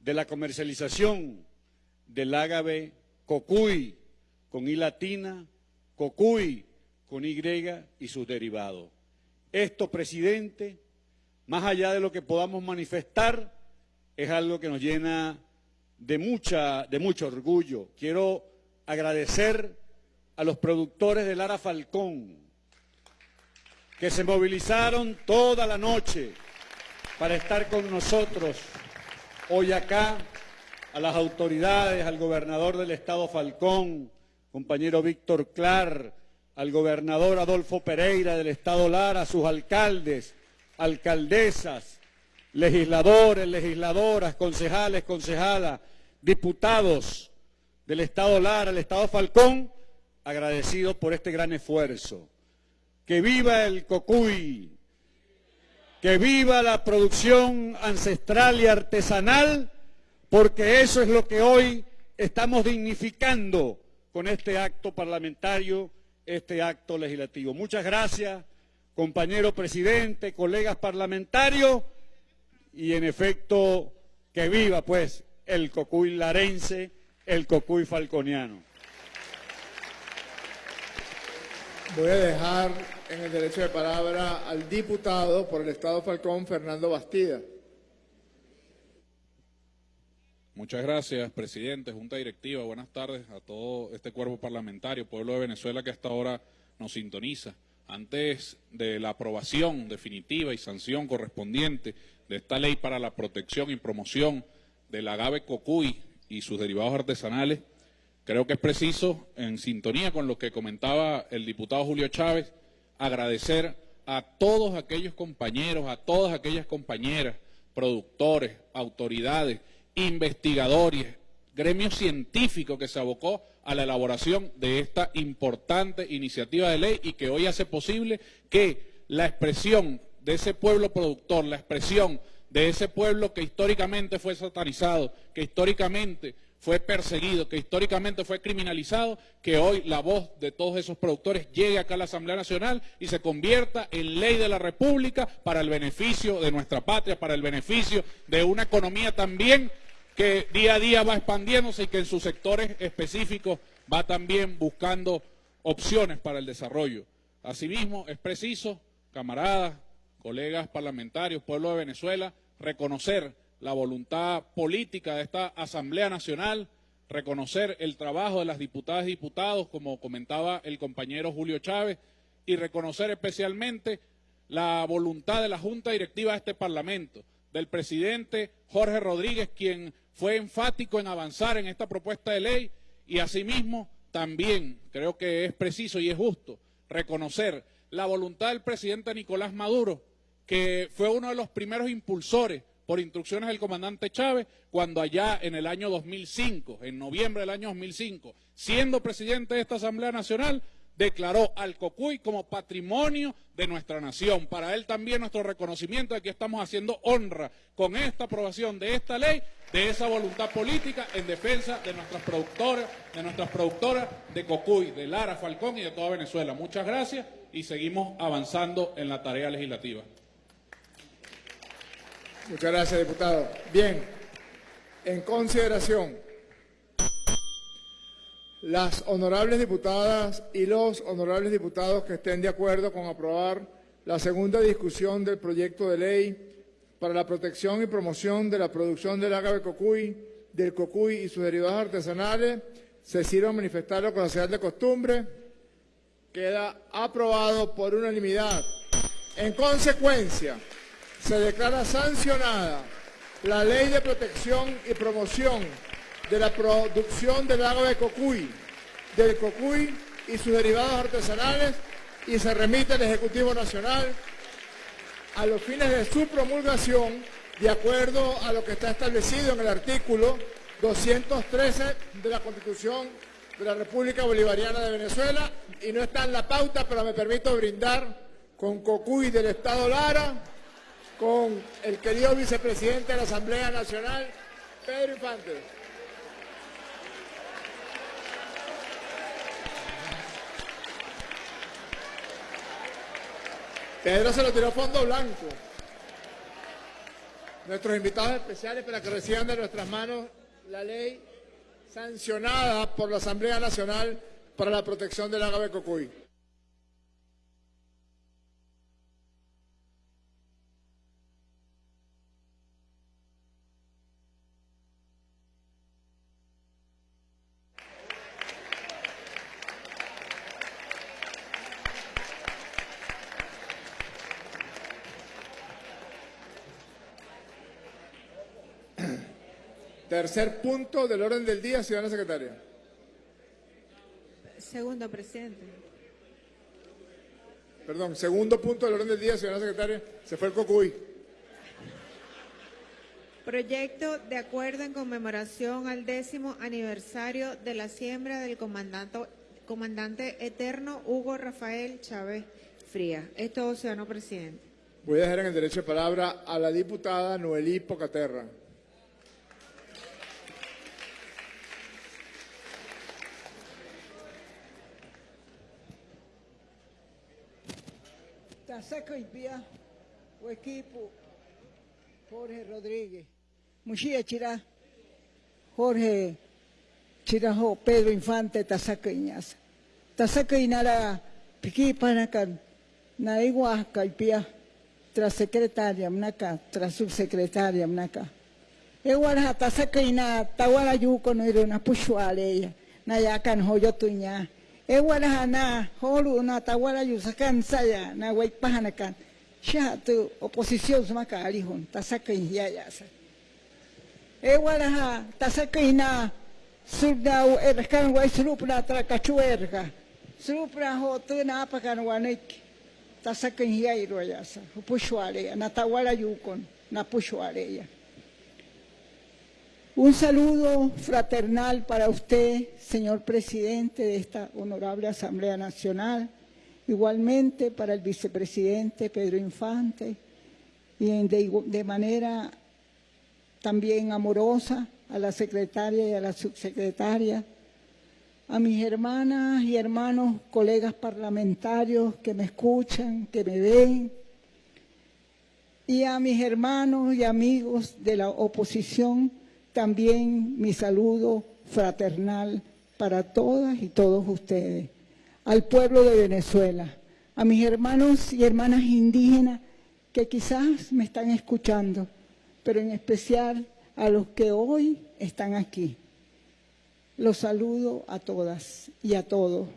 S8: de la comercialización del ágave cocuy con I latina, cocuy con Y y sus derivados. Esto, presidente, más allá de lo que podamos manifestar, es algo que nos llena de, mucha, de mucho orgullo. Quiero agradecer a los productores de Lara Falcón, que se movilizaron toda la noche para estar con nosotros hoy acá, a las autoridades, al gobernador del Estado Falcón, compañero Víctor Clar, al gobernador Adolfo Pereira del Estado Lara, a sus alcaldes, alcaldesas, legisladores, legisladoras, concejales, concejalas, diputados del Estado Lara, del Estado Falcón, agradecidos por este gran esfuerzo. Que viva el cocuy, que viva la producción ancestral y artesanal, porque eso es lo que hoy estamos dignificando con este acto parlamentario este acto legislativo. Muchas gracias, compañero presidente, colegas parlamentarios, y en efecto, que viva pues el cocuy larense, el cocuy falconiano.
S1: Voy a dejar en el derecho de palabra al diputado por el Estado Falcón, Fernando Bastida.
S9: Muchas gracias, presidente, Junta Directiva. Buenas tardes a todo este cuerpo parlamentario, pueblo de Venezuela que hasta ahora nos sintoniza. Antes de la aprobación definitiva y sanción correspondiente de esta ley para la protección y promoción del agave cocuy y sus derivados artesanales, creo que es preciso, en sintonía con lo que comentaba el diputado Julio Chávez, agradecer a todos aquellos compañeros, a todas aquellas compañeras, productores, autoridades, investigadores, gremio científico que se abocó a la elaboración de esta importante iniciativa de ley y que hoy hace posible que la expresión de ese pueblo productor, la expresión de ese pueblo que históricamente fue satanizado, que históricamente fue perseguido, que históricamente fue criminalizado, que hoy la voz de todos esos productores llegue acá a la Asamblea Nacional y se convierta en ley de la República para el beneficio de nuestra patria, para el beneficio de una economía también que día a día va expandiéndose y que en sus sectores específicos va también buscando opciones para el desarrollo. Asimismo, es preciso, camaradas, colegas parlamentarios, pueblo de Venezuela, reconocer la voluntad política de esta Asamblea Nacional, reconocer el trabajo de las diputadas y diputados, como comentaba el compañero Julio Chávez, y reconocer especialmente la voluntad de la Junta Directiva de este Parlamento, del presidente Jorge Rodríguez, quien fue enfático en avanzar en esta propuesta de ley y asimismo también creo que es preciso y es justo reconocer la voluntad del presidente Nicolás Maduro, que fue uno de los primeros impulsores por instrucciones del comandante Chávez, cuando allá en el año 2005, en noviembre del año 2005, siendo presidente de esta Asamblea Nacional, declaró al Cocuy como patrimonio de nuestra nación. Para él también nuestro reconocimiento de que estamos haciendo honra con esta aprobación de esta ley, de esa voluntad política en defensa de nuestras productoras, de nuestras productoras de Cocuy, de Lara, Falcón y de toda Venezuela. Muchas gracias y seguimos avanzando en la tarea legislativa.
S1: Muchas gracias, diputado. Bien, en consideración, las honorables diputadas y los honorables diputados que estén de acuerdo con aprobar la segunda discusión del proyecto de ley para la protección y promoción de la producción del ágave cocuy, del cocuy y sus derivados artesanales, se sirva manifestarlo con la señal de costumbre. Queda aprobado por unanimidad. En consecuencia, se declara sancionada la Ley de Protección y Promoción de la Producción del Agua de Cocuy, del Cocuy y sus derivados artesanales y se remite al Ejecutivo Nacional a los fines de su promulgación de acuerdo a lo que está establecido en el artículo 213 de la Constitución de la República Bolivariana de Venezuela y no está en la pauta, pero me permito brindar con Cocuy del Estado Lara, con el querido vicepresidente de la Asamblea Nacional, Pedro Infante. Pedro se lo tiró fondo blanco. Nuestros invitados especiales para que reciban de nuestras manos la ley sancionada por la Asamblea Nacional para la protección del agave cocuy. Tercer punto del orden del día, ciudadana secretaria.
S2: Segundo, presidente.
S1: Perdón, segundo punto del orden del día, ciudadana secretaria. Se fue el cocuy.
S2: Proyecto de acuerdo en conmemoración al décimo aniversario de la siembra del comandante, comandante eterno Hugo Rafael Chávez Frías. Es todo, ciudadano presidente.
S1: Voy a dejar en el derecho de palabra a la diputada Noelí Pocaterra.
S10: Tasaca y Pía, o equipo Jorge Rodríguez, Muxía Chirá, Jorge Chirajo, Pedro Infante, Tasaca Iñaza. Tasaca Inara, Piqui Panacan, Naigua Caipía, tras secretaria Mnaca, tras subsecretaria Mnaca. Ewara Tasaca Ina, Tawara Yuko no era una puchualeya, Nayakan Hoyotuña. e hana holu na tawala yusakan saya na wai pahanakan shatu oposisyon sama ka alihon tasaka hiya yasa e wala ha tasaka ina surda u erkan wai surupna tra kachuerga surupna ho tu na apakan wanik tasaka hiya iro yasa upushwale na tawala yukon na pushwale ya. Un saludo fraternal para usted, señor presidente de esta honorable Asamblea Nacional, igualmente para el vicepresidente Pedro Infante, y de, manera también amorosa a la secretaria y a la subsecretaria, a mis hermanas y hermanos, colegas parlamentarios que me escuchan, que me ven, y a mis hermanos y amigos de la oposición, también mi saludo fraternal para todas y todos ustedes, al pueblo de Venezuela, a mis hermanos y hermanas indígenas que quizás me están escuchando, pero en especial a los que hoy están aquí. Los saludo a todas y a todos.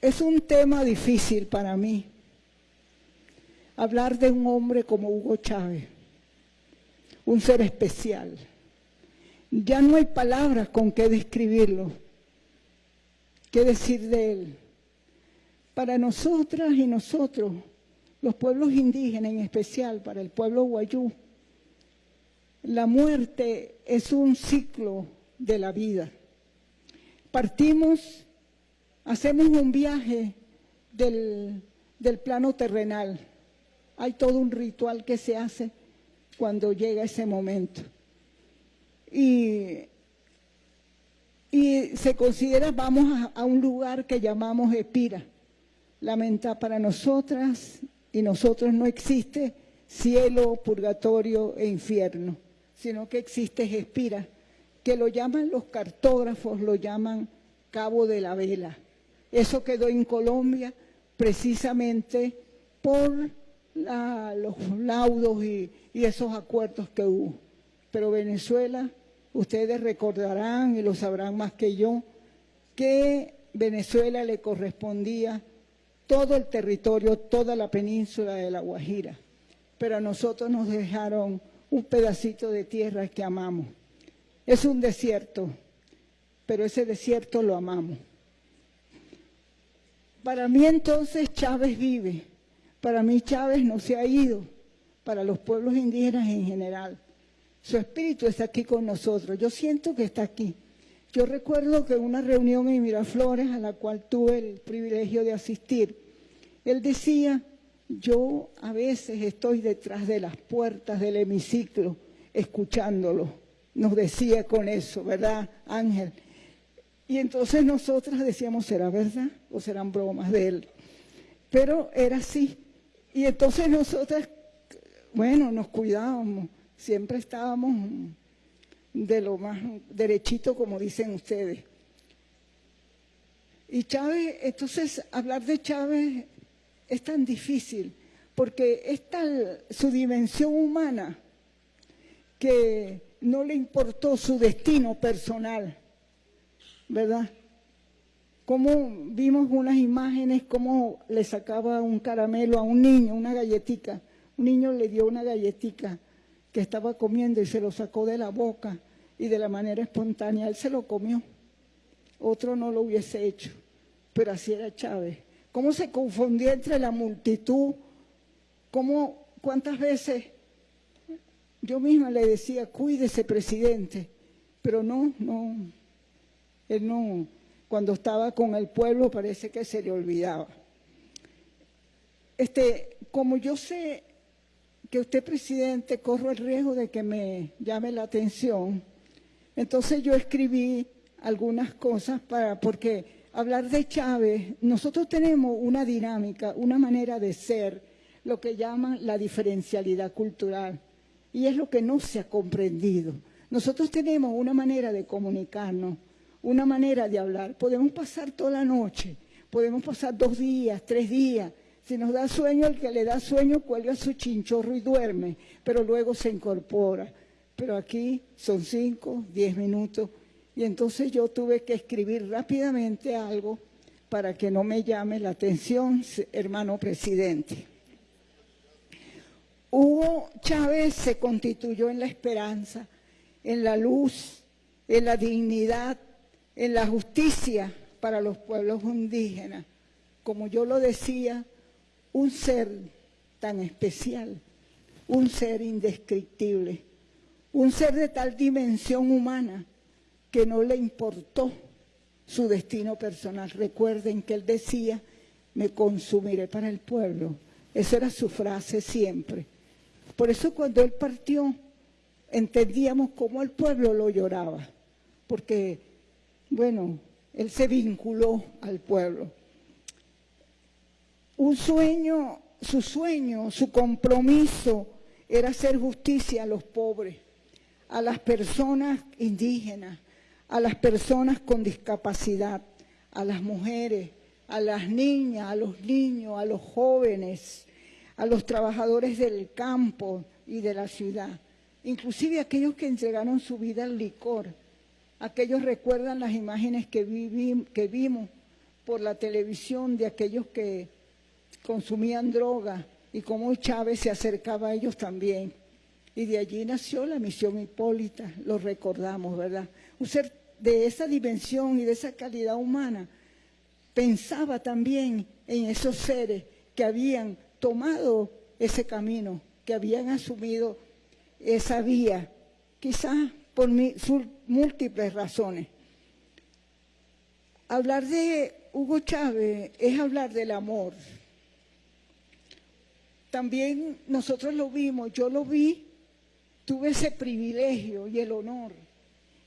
S10: Es un tema difícil para mí hablar de un hombre como Hugo Chávez un ser especial. Ya no hay palabras con que describirlo, qué decir de él. Para nosotras y nosotros, los pueblos indígenas, en especial para el pueblo guayú, la muerte es un ciclo de la vida. Partimos, hacemos un viaje del, del plano terrenal. Hay todo un ritual que se hace cuando llega ese momento. Y, y se considera, vamos a, a un lugar que llamamos Espira. Lamenta para nosotras y nosotros no existe cielo, purgatorio e infierno, sino que existe Espira, que lo llaman los cartógrafos, lo llaman Cabo de la Vela. Eso quedó en Colombia precisamente por los laudos y, y esos acuerdos que hubo. Pero Venezuela, ustedes recordarán y lo sabrán más que yo, que Venezuela le correspondía todo el territorio, toda la península de La Guajira. Pero a nosotros nos dejaron un pedacito de tierra que amamos. Es un desierto, pero ese desierto lo amamos. Para mí entonces Chávez vive, para mí Chávez no se ha ido, para los pueblos indígenas en general. Su espíritu está aquí con nosotros, yo siento que está aquí. Yo recuerdo que en una reunión en Miraflores a la cual tuve el privilegio de asistir, él decía, yo a veces estoy detrás de las puertas del hemiciclo escuchándolo. Nos decía con eso, ¿verdad, Ángel? Y entonces nosotras decíamos, ¿será verdad o serán bromas de él? Pero era así. Y entonces nosotras, bueno, nos cuidábamos, siempre estábamos de lo más derechito, como dicen ustedes. Y Chávez, entonces hablar de Chávez es tan difícil, porque es tal su dimensión humana que no le importó su destino personal, ¿verdad? Como vimos unas imágenes, cómo le sacaba un caramelo a un niño, una galletica. Un niño le dio una galletica que estaba comiendo y se lo sacó de la boca y de la manera espontánea, él se lo comió. Otro no lo hubiese hecho, pero así era Chávez. Cómo se confundía entre la multitud, cómo, cuántas veces yo misma le decía, cuídese presidente, pero no, no, él no, cuando estaba con el pueblo parece que se le olvidaba. Este, como yo sé que usted, presidente, corro el riesgo de que me llame la atención, entonces yo escribí algunas cosas para, porque hablar de Chávez, nosotros tenemos una dinámica, una manera de ser, lo que llaman la diferencialidad cultural, y es lo que no se ha comprendido. Nosotros tenemos una manera de comunicarnos, una manera de hablar. Podemos pasar toda la noche, podemos pasar dos días, tres días. Si nos da sueño, el que le da sueño cuelga su chinchorro y duerme, pero luego se incorpora. Pero aquí son cinco, diez minutos. Y entonces yo tuve que escribir rápidamente algo para que no me llame la atención, hermano presidente. Hugo Chávez se constituyó en la esperanza, en la luz, en la dignidad, en la justicia para los pueblos indígenas. Como yo lo decía, un ser tan especial, un ser indescriptible, un ser de tal dimensión humana que no le importó su destino personal. Recuerden que él decía, me consumiré para el pueblo. Esa era su frase siempre. Por eso cuando él partió, entendíamos cómo el pueblo lo lloraba, porque, bueno, él se vinculó al pueblo. Un sueño, su sueño, su compromiso era hacer justicia a los pobres, a las personas indígenas, a las personas con discapacidad, a las mujeres, a las niñas, a los niños, a los jóvenes, a los trabajadores del campo y de la ciudad, inclusive aquellos que entregaron su vida al licor. Aquellos recuerdan las imágenes que, que vimos por la televisión de aquellos que consumían droga y cómo Chávez se acercaba a ellos también. Y de allí nació la misión Hipólita, lo recordamos, ¿verdad? Un ser de esa dimensión y de esa calidad humana pensaba también en esos seres que habían tomado ese camino, que habían asumido esa vía, quizás por múltiples razones. Hablar de Hugo Chávez es hablar del amor. También nosotros lo vimos, yo lo vi, tuve ese privilegio y el honor.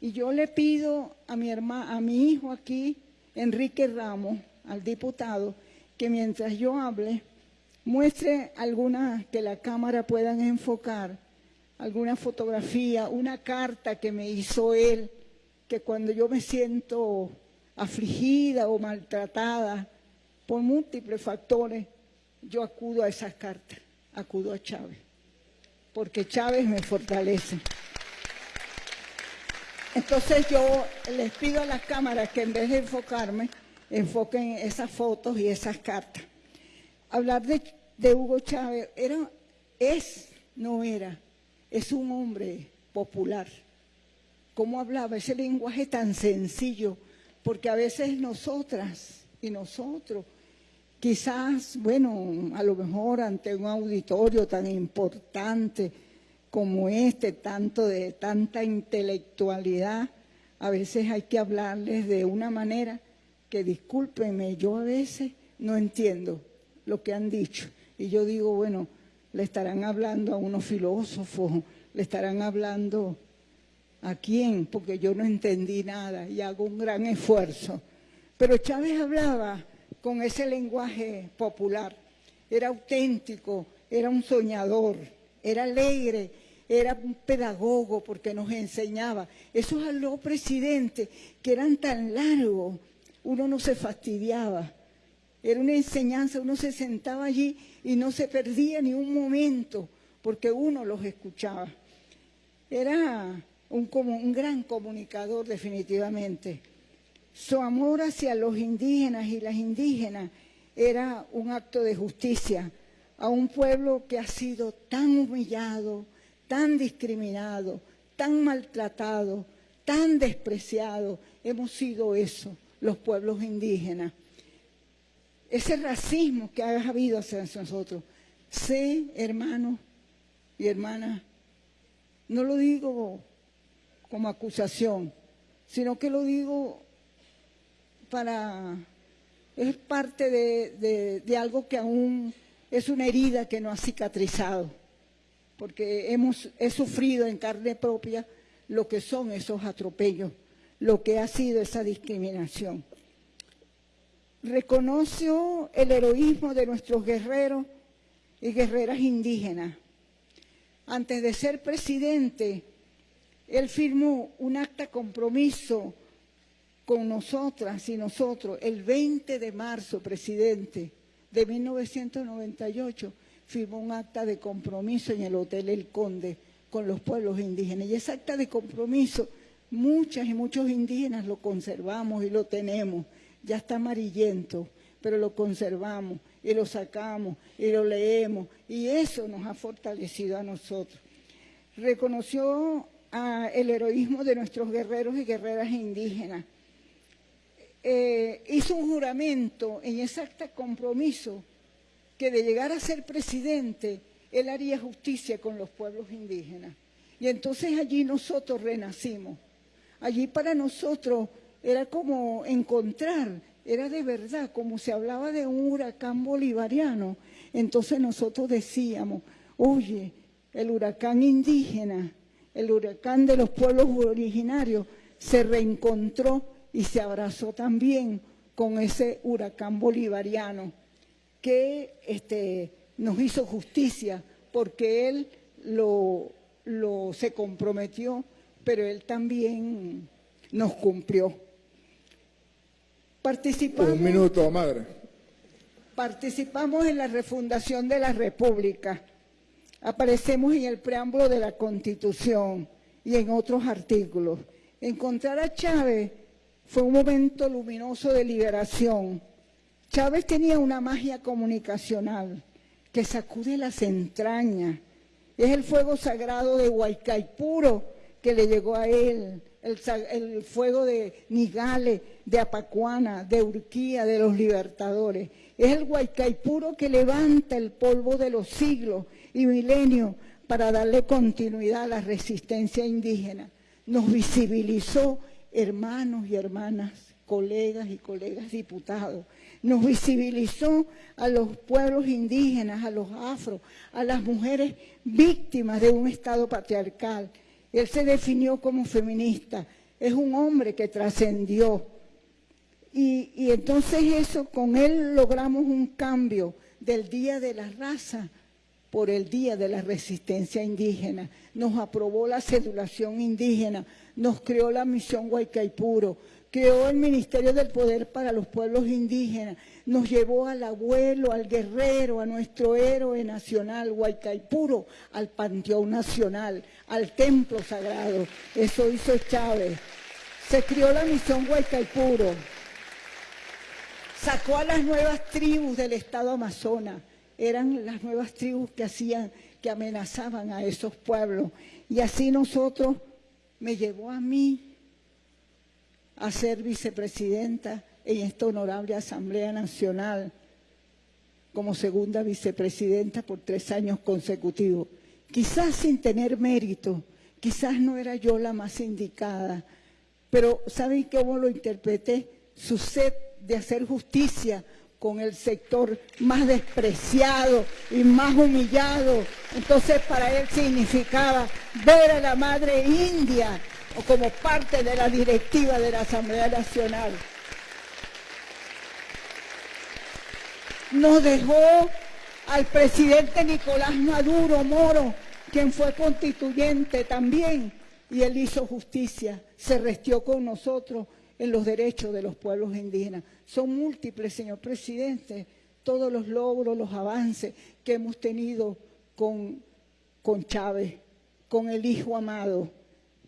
S10: Y yo le pido a mi, hermano, a mi hijo aquí, Enrique Ramos, al diputado, que mientras yo hable, muestre alguna que la cámara puedan enfocar, alguna fotografía, una carta que me hizo él, que cuando yo me siento afligida o maltratada por múltiples factores, yo acudo a esas cartas, acudo a Chávez, porque Chávez me fortalece. Entonces yo les pido a las cámaras que en vez de enfocarme, enfoquen esas fotos y esas cartas. Hablar de, Hugo Chávez era, es, no era, es un hombre popular. ¿Cómo hablaba? Ese lenguaje tan sencillo, porque a veces nosotras y nosotros, quizás, bueno, a lo mejor ante un auditorio tan importante como este, tanto de tanta intelectualidad, a veces hay que hablarles de una manera que, discúlpenme, yo a veces no entiendo lo que han dicho. Y yo digo, bueno, le estarán hablando a unos filósofos, le estarán hablando a quién, porque yo no entendí nada y hago un gran esfuerzo. Pero Chávez hablaba con ese lenguaje popular, era auténtico, era un soñador, era alegre, era un pedagogo porque nos enseñaba. Esos aló presidentes que eran tan largos, uno no se fastidiaba. Era una enseñanza, uno se sentaba allí y no se perdía ni un momento porque uno los escuchaba. Era un, un gran comunicador definitivamente. Su amor hacia los indígenas y las indígenas era un acto de justicia a un pueblo que ha sido tan humillado, tan discriminado, tan maltratado, tan despreciado. Hemos sido eso, los pueblos indígenas ese racismo que ha habido hacia nosotros. Sé, hermanos y hermanas, no lo digo como acusación, sino que lo digo para... es parte de, de algo que aún es una herida que no ha cicatrizado, porque hemos, he sufrido en carne propia lo que son esos atropellos, lo que ha sido esa discriminación reconoció el heroísmo de nuestros guerreros y guerreras indígenas. Antes de ser presidente, él firmó un acta compromiso con nosotras y nosotros el 20 de marzo, presidente, de 1998, firmó un acta de compromiso en el Hotel El Conde con los pueblos indígenas. Y ese acta de compromiso, muchas y muchos indígenas lo conservamos y lo tenemos ya está amarillento, pero lo conservamos y lo sacamos y lo leemos y eso nos ha fortalecido a nosotros. Reconoció el heroísmo de nuestros guerreros y guerreras indígenas. Eh, hizo un juramento en exacto compromiso que de llegar a ser presidente, él haría justicia con los pueblos indígenas. Y entonces allí nosotros renacimos. Allí para nosotros era como encontrar, era de verdad, como se hablaba de un huracán bolivariano. Entonces nosotros decíamos, oye, el huracán indígena, el huracán de los pueblos originarios, se reencontró y se abrazó también con ese huracán bolivariano que este, nos hizo justicia porque él lo, lo, se comprometió, pero él también nos cumplió. Participamos,
S1: Un minuto, madre.
S10: Participamos en la refundación de la República. Aparecemos en el preámbulo de la Constitución y en otros artículos. Encontrar a Chávez fue un momento luminoso de liberación. Chávez tenía una magia comunicacional que sacude las entrañas. Es el fuego sagrado de Huaycaipuro que le llegó a él el, fuego de Nigale, de Apacuana, de Urquía, de los libertadores. Es el Huaycaipuro que levanta el polvo de los siglos y milenios para darle continuidad a la resistencia indígena. Nos visibilizó hermanos y hermanas, colegas y colegas diputados. Nos visibilizó a los pueblos indígenas, a los afro, a las mujeres víctimas de un Estado patriarcal. Él se definió como feminista. Es un hombre que trascendió. Y, y entonces eso, con él logramos un cambio del Día de la Raza por el Día de la Resistencia Indígena. Nos aprobó la cedulación indígena, nos creó la misión Huaycaipuro, creó el Ministerio del Poder para los Pueblos Indígenas, nos llevó al abuelo, al guerrero, a nuestro héroe nacional, Huaycaipuro, al Panteón Nacional, al Templo Sagrado. Eso hizo Chávez. Se creó la misión Huaycaipuro. Sacó a las nuevas tribus del Estado Amazonas. Eran las nuevas tribus que hacían, que amenazaban a esos pueblos. Y así nosotros, me llevó a mí a ser vicepresidenta en esta honorable Asamblea Nacional como segunda vicepresidenta por tres años consecutivos. Quizás sin tener mérito, quizás no era yo la más indicada, pero ¿saben cómo lo interpreté? Su sed de hacer justicia con el sector más despreciado y más humillado. Entonces para él significaba ver a la madre india como parte de la directiva de la Asamblea Nacional. Nos dejó al presidente Nicolás Maduro Moro, quien fue constituyente también, y él hizo justicia, se restió con nosotros en los derechos de los pueblos indígenas. Son múltiples, señor presidente, todos los logros, los avances que hemos tenido con, con Chávez, con el hijo amado.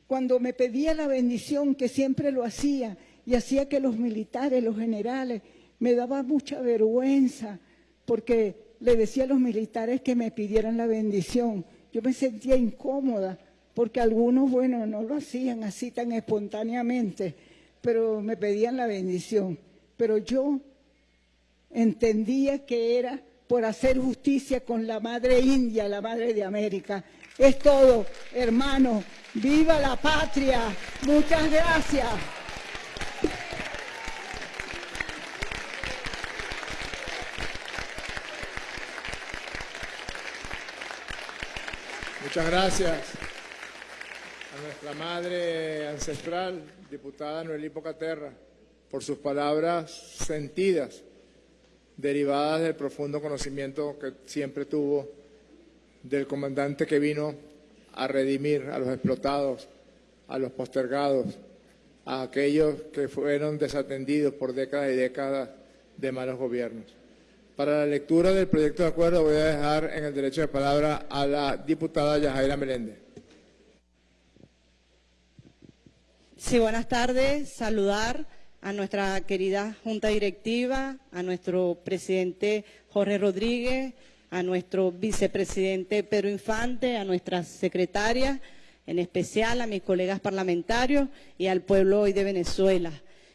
S10: Cuando me pedía la bendición, que siempre lo hacía, y hacía que los militares, los generales, me daba mucha vergüenza, porque le decía a los militares que me pidieran la bendición. Yo me sentía incómoda, porque algunos, bueno, no lo hacían así tan espontáneamente, pero me pedían la bendición. Pero yo entendía que era por hacer justicia con la madre india, la madre de América. Es todo, hermano. ¡Viva la patria! Muchas gracias.
S1: Muchas gracias a nuestra madre ancestral, diputada Noelí Pocaterra, por sus palabras sentidas, derivadas del profundo conocimiento que siempre tuvo del comandante que vino a redimir a los explotados, a los postergados, a aquellos que fueron desatendidos por décadas y décadas de malos gobiernos. Para la lectura del proyecto de acuerdo voy a dejar en el derecho de palabra a la diputada Yajaira Meléndez.
S11: Sí, buenas tardes. Saludar a nuestra querida Junta Directiva, a nuestro presidente Jorge Rodríguez, a nuestro vicepresidente Pedro Infante, a nuestras secretarias, en especial a mis colegas parlamentarios y al pueblo hoy de Venezuela.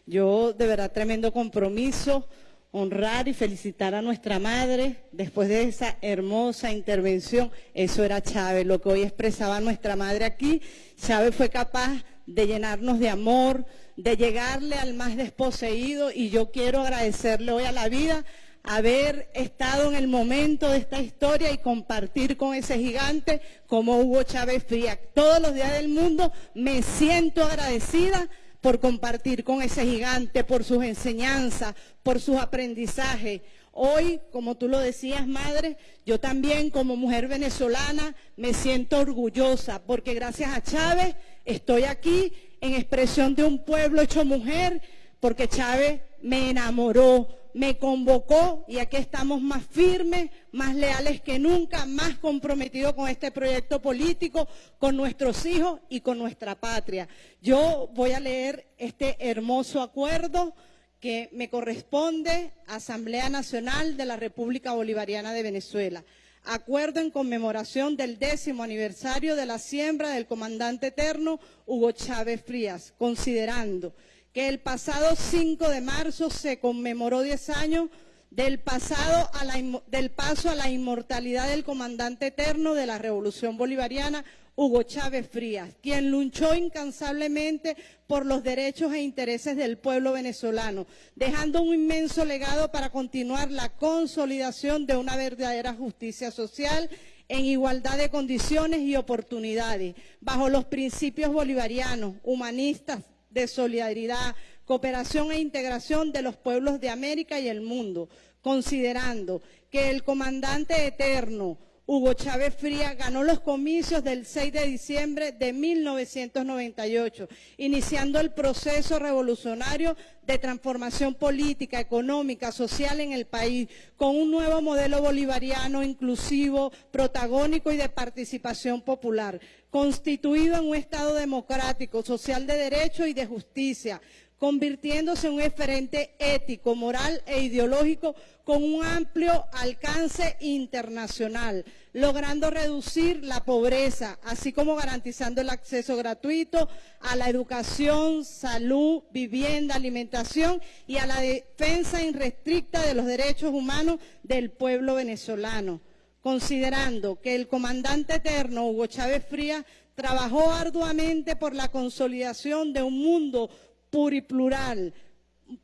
S11: Yo, de verdad, tremendo compromiso honrar y felicitar a nuestra madre después de esa hermosa intervención. Eso era Chávez, lo que hoy expresaba nuestra madre aquí. Chávez fue capaz de llenarnos de amor, de llegarle al más desposeído y yo quiero agradecerle hoy a la vida haber estado en el momento de esta historia y compartir con ese gigante como Hugo Chávez Fría. Todos los días del mundo me siento agradecida por compartir con ese gigante, por sus enseñanzas, por sus aprendizajes. Hoy, como tú lo decías, madre, yo también como mujer venezolana me siento orgullosa porque gracias a Chávez estoy aquí en expresión de un pueblo hecho mujer porque Chávez me enamoró, me convocó y aquí estamos más firmes, más leales que nunca, más comprometidos con este proyecto político, con nuestros hijos y con nuestra patria. Yo voy a leer este hermoso acuerdo que me corresponde Asamblea Nacional de la República Bolivariana de Venezuela. acuerdo en conmemoración del décimo aniversario de la siembra del comandante eterno Hugo Chávez Frías, considerando que el pasado 5 de marzo se conmemoró 10 años del, pasado a la, del paso a la inmortalidad del comandante eterno de la Revolución Bolivariana, Hugo Chávez Frías, quien luchó incansablemente por los derechos e intereses del pueblo venezolano, dejando un inmenso legado para continuar la consolidación de una verdadera justicia social en igualdad de condiciones y oportunidades, bajo los principios bolivarianos, humanistas, de solidaridad, cooperación e integración de los pueblos de América y el mundo, considerando que el comandante eterno, Hugo Chávez Frías ganó los comicios del 6 de diciembre de 1998, iniciando el proceso revolucionario de transformación política, económica, social en el país, con un nuevo modelo bolivariano inclusivo, protagónico y de participación popular, constituido en un Estado democrático, social de derecho y de justicia, convirtiéndose en un referente ético, moral e ideológico con un amplio alcance internacional, logrando reducir la pobreza, así como garantizando el acceso gratuito a la educación, salud, vivienda, alimentación y a la defensa irrestricta de los derechos humanos del pueblo venezolano, considerando que el comandante eterno Hugo Chávez Frías trabajó arduamente por la consolidación de un mundo pluriplural,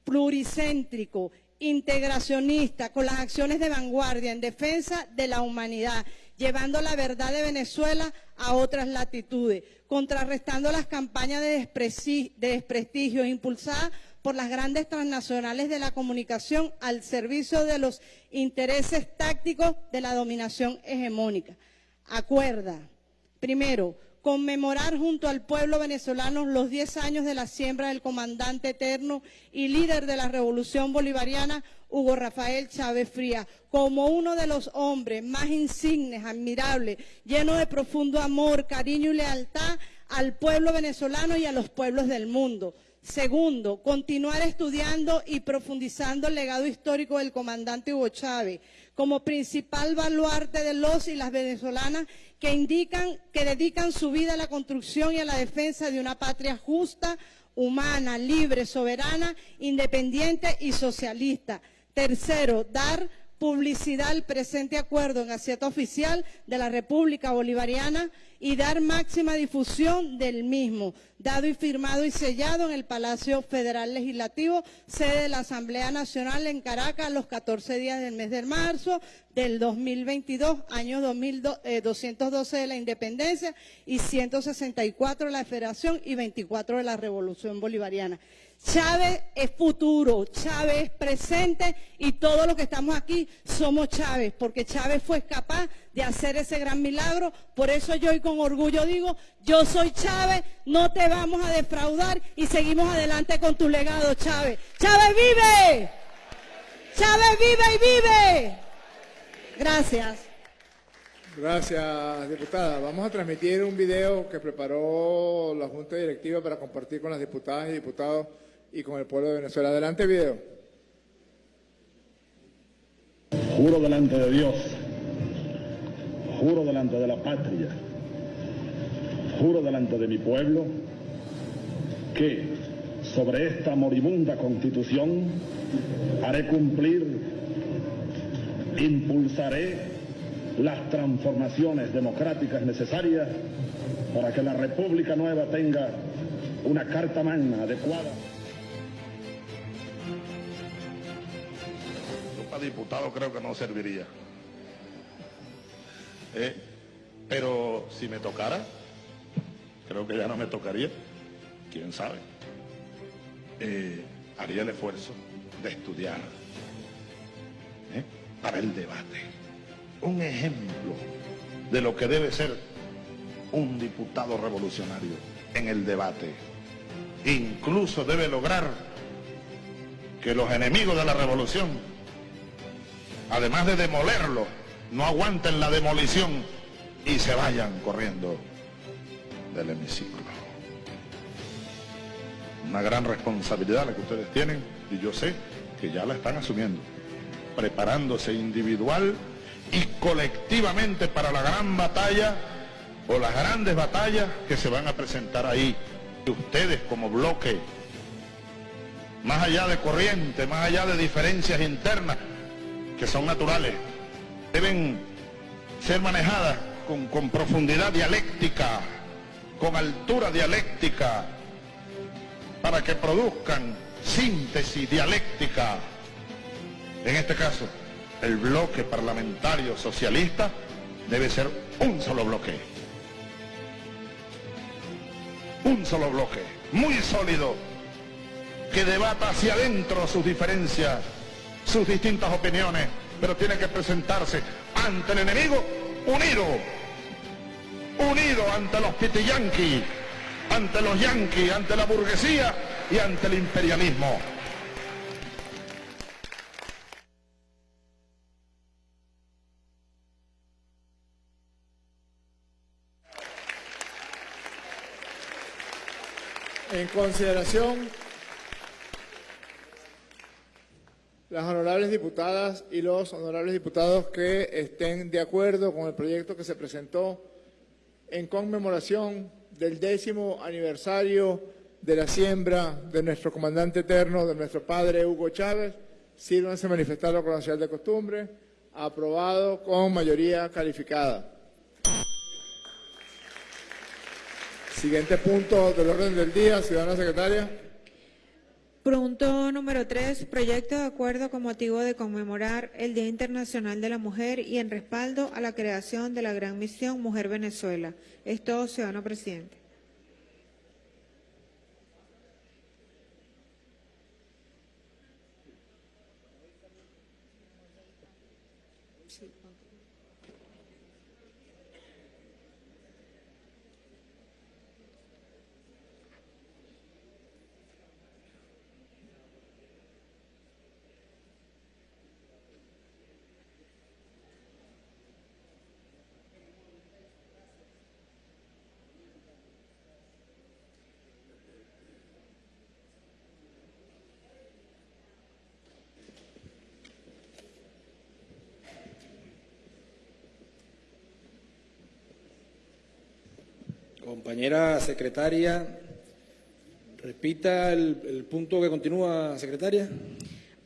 S11: pluricéntrico, integracionista, con las acciones de vanguardia en defensa de la humanidad, llevando la verdad de Venezuela a otras latitudes, contrarrestando las campañas de, desprestigio impulsadas por las grandes transnacionales de la comunicación al servicio de los intereses tácticos de la dominación hegemónica. Acuerda, primero, conmemorar junto al pueblo venezolano los 10 años de la siembra del comandante eterno y líder de la revolución bolivariana, Hugo Rafael Chávez Frías, como uno de los hombres más insignes, admirables, lleno de profundo amor, cariño y lealtad al pueblo venezolano y a los pueblos del mundo. Segundo, continuar estudiando y profundizando el legado histórico del comandante Hugo Chávez como principal baluarte de los y las venezolanas que indican que dedican su vida a la construcción y a la defensa de una patria justa, humana, libre, soberana, independiente y socialista. Tercero, dar publicidad al presente acuerdo en Gaceta Oficial de la República Bolivariana y dar máxima difusión del mismo, dado y firmado y sellado en el Palacio Federal Legislativo, sede de la Asamblea Nacional en Caracas, los 14 días del mes de marzo del 2022, año 212 eh, de la Independencia y 164 de la Federación y 24 de la Revolución Bolivariana. Chávez es futuro, Chávez es presente y todos los que estamos aquí somos Chávez, porque Chávez fue capaz de hacer ese gran milagro. Por eso yo hoy con orgullo digo, yo soy Chávez, no te vamos a defraudar y seguimos adelante con tu legado, Chávez. Chávez vive, Chávez vive y vive. Gracias.
S1: Gracias, diputada. Vamos a transmitir un video que preparó la Junta Directiva para compartir con las diputadas y diputados y con el pueblo de Venezuela. Adelante, video.
S12: Juro delante de Dios, juro delante de la patria, juro delante de mi pueblo que sobre esta moribunda constitución haré cumplir, impulsaré las transformaciones democráticas necesarias para que la República Nueva tenga una carta magna adecuada.
S13: Diputado creo que no serviría. Eh, pero si me tocara, creo que ya no me tocaría, quién sabe. Eh, haría el esfuerzo de estudiar ¿eh? para el debate. Un ejemplo de lo que debe ser un diputado revolucionario en el debate. Incluso debe lograr que los enemigos de la revolución además de demolerlo, no aguanten la demolición y se vayan corriendo del hemiciclo. Una gran responsabilidad la que ustedes tienen y yo sé que ya la están asumiendo, preparándose individual y colectivamente para la gran batalla o las grandes batallas que se van a presentar ahí. Ustedes como bloque, más allá de corriente, más allá de diferencias internas que son naturales, deben ser manejadas con, con profundidad dialéctica, con altura dialéctica, para que produzcan síntesis dialéctica. En este caso, el bloque parlamentario socialista debe ser un solo bloque. Un solo bloque, muy sólido, que debata hacia adentro sus diferencias, sus distintas opiniones, pero tiene que presentarse ante el enemigo unido, unido ante los pitiyanquis, ante los yanquis, ante la burguesía y ante el imperialismo.
S1: En consideración, las honorables diputadas y los honorables diputados que estén de acuerdo con el proyecto que se presentó en conmemoración del décimo aniversario de la siembra de nuestro comandante eterno, de nuestro padre Hugo Chávez, sírvanse manifestarlo con la señal de costumbre, aprobado con mayoría calificada. Siguiente punto del orden del día, ciudadana secretaria.
S2: Punto número 3. Proyecto de acuerdo con motivo de conmemorar el Día Internacional de la Mujer y en respaldo a la creación de la Gran Misión Mujer Venezuela. Es todo, ciudadano presidente.
S14: Compañera secretaria, repita el, el punto que continúa, secretaria.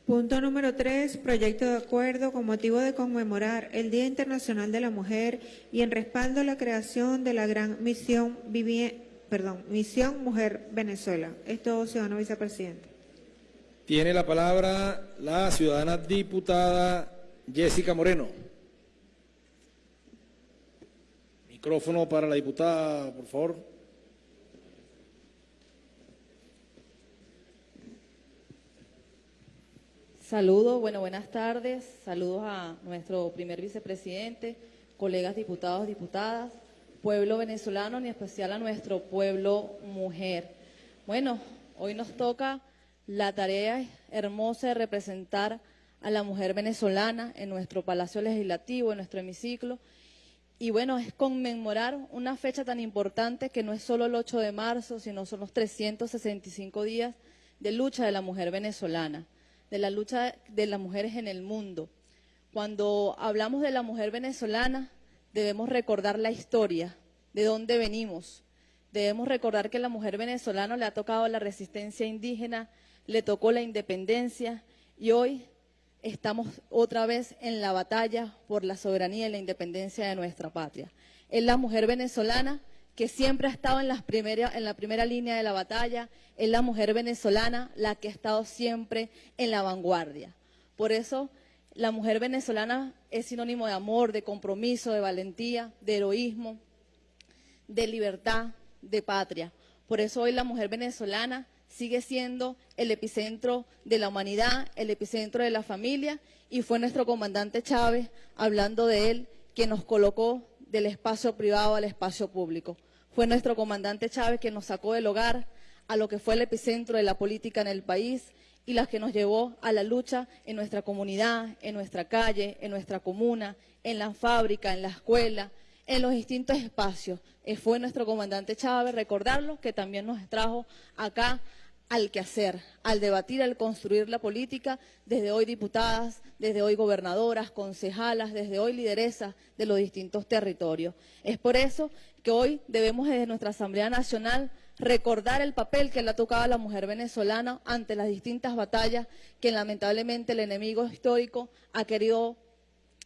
S2: Punto número 3. Proyecto de acuerdo con motivo de conmemorar el Día Internacional de la Mujer y en respaldo a la creación de la gran misión, perdón, misión Mujer Venezuela. Es todo, ciudadano vicepresidente.
S14: Tiene la palabra la ciudadana diputada Jessica Moreno. Micrófono para la diputada, por favor.
S15: Saludos, bueno, buenas tardes. Saludos a nuestro primer vicepresidente, colegas diputados, diputadas, pueblo venezolano, en especial a nuestro pueblo mujer. Bueno, hoy nos toca la tarea hermosa de representar a la mujer venezolana en nuestro Palacio Legislativo, en nuestro hemiciclo. Y bueno, es conmemorar una fecha tan importante que no es solo el 8 de marzo, sino son los 365 días de lucha de la mujer venezolana, de la lucha de las mujeres en el mundo. Cuando hablamos de la mujer venezolana, debemos recordar la historia, de dónde venimos. Debemos recordar que la mujer venezolana le ha tocado la resistencia indígena, le tocó la independencia y hoy estamos otra vez en la batalla por la soberanía y la independencia de nuestra patria. Es la mujer venezolana que siempre ha estado en, en la primera línea de la batalla, es la mujer venezolana la que ha estado siempre en la vanguardia. Por eso la mujer venezolana es sinónimo de amor, de compromiso, de valentía, de heroísmo, de libertad, de patria. Por eso hoy la mujer venezolana sigue siendo el epicentro de la humanidad, el epicentro de la familia, y fue nuestro comandante Chávez, hablando de él, que nos colocó del espacio privado al espacio público. Fue nuestro comandante Chávez que nos sacó del hogar a lo que fue el epicentro de la política en el país y las que nos llevó a la lucha en nuestra comunidad, en nuestra calle, en nuestra comuna, en la fábrica, en la escuela, en los distintos espacios. Eh, fue nuestro comandante Chávez, recordarlo, que también nos trajo acá al quehacer, al debatir, al construir la política, desde hoy diputadas, desde hoy gobernadoras, concejalas, desde hoy lideresas de los distintos territorios. Es por eso que hoy debemos desde nuestra Asamblea Nacional recordar el papel que le ha tocado a la mujer venezolana ante las distintas batallas que lamentablemente el enemigo histórico ha querido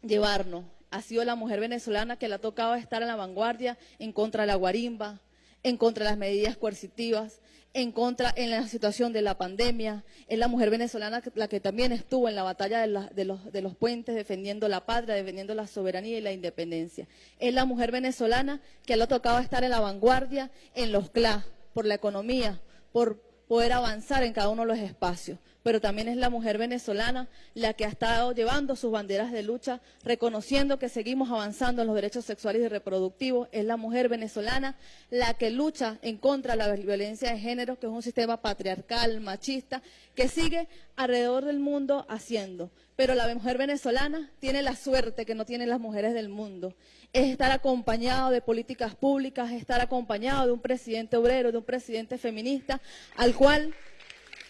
S15: llevarnos. Ha sido la mujer venezolana que le ha tocado estar en la vanguardia en contra de la guarimba, en contra de las medidas coercitivas, en contra en la situación de la pandemia. Es la mujer venezolana la que también estuvo en la batalla de, de los, de los puentes defendiendo la patria, defendiendo la soberanía y la independencia. Es la mujer venezolana que le ha tocado estar en la vanguardia en los CLA, por la economía, por poder avanzar en cada uno de los espacios. Pero también es la mujer venezolana la que ha estado llevando sus banderas de lucha, reconociendo que seguimos avanzando en los derechos sexuales y reproductivos. Es la mujer venezolana la que lucha en contra de la violencia de género, que es un sistema patriarcal, machista, que sigue alrededor del mundo haciendo. Pero la mujer venezolana tiene la suerte que no tienen las mujeres del mundo. Es estar acompañado de políticas públicas, es estar acompañado de un presidente obrero, de un presidente feminista, al cual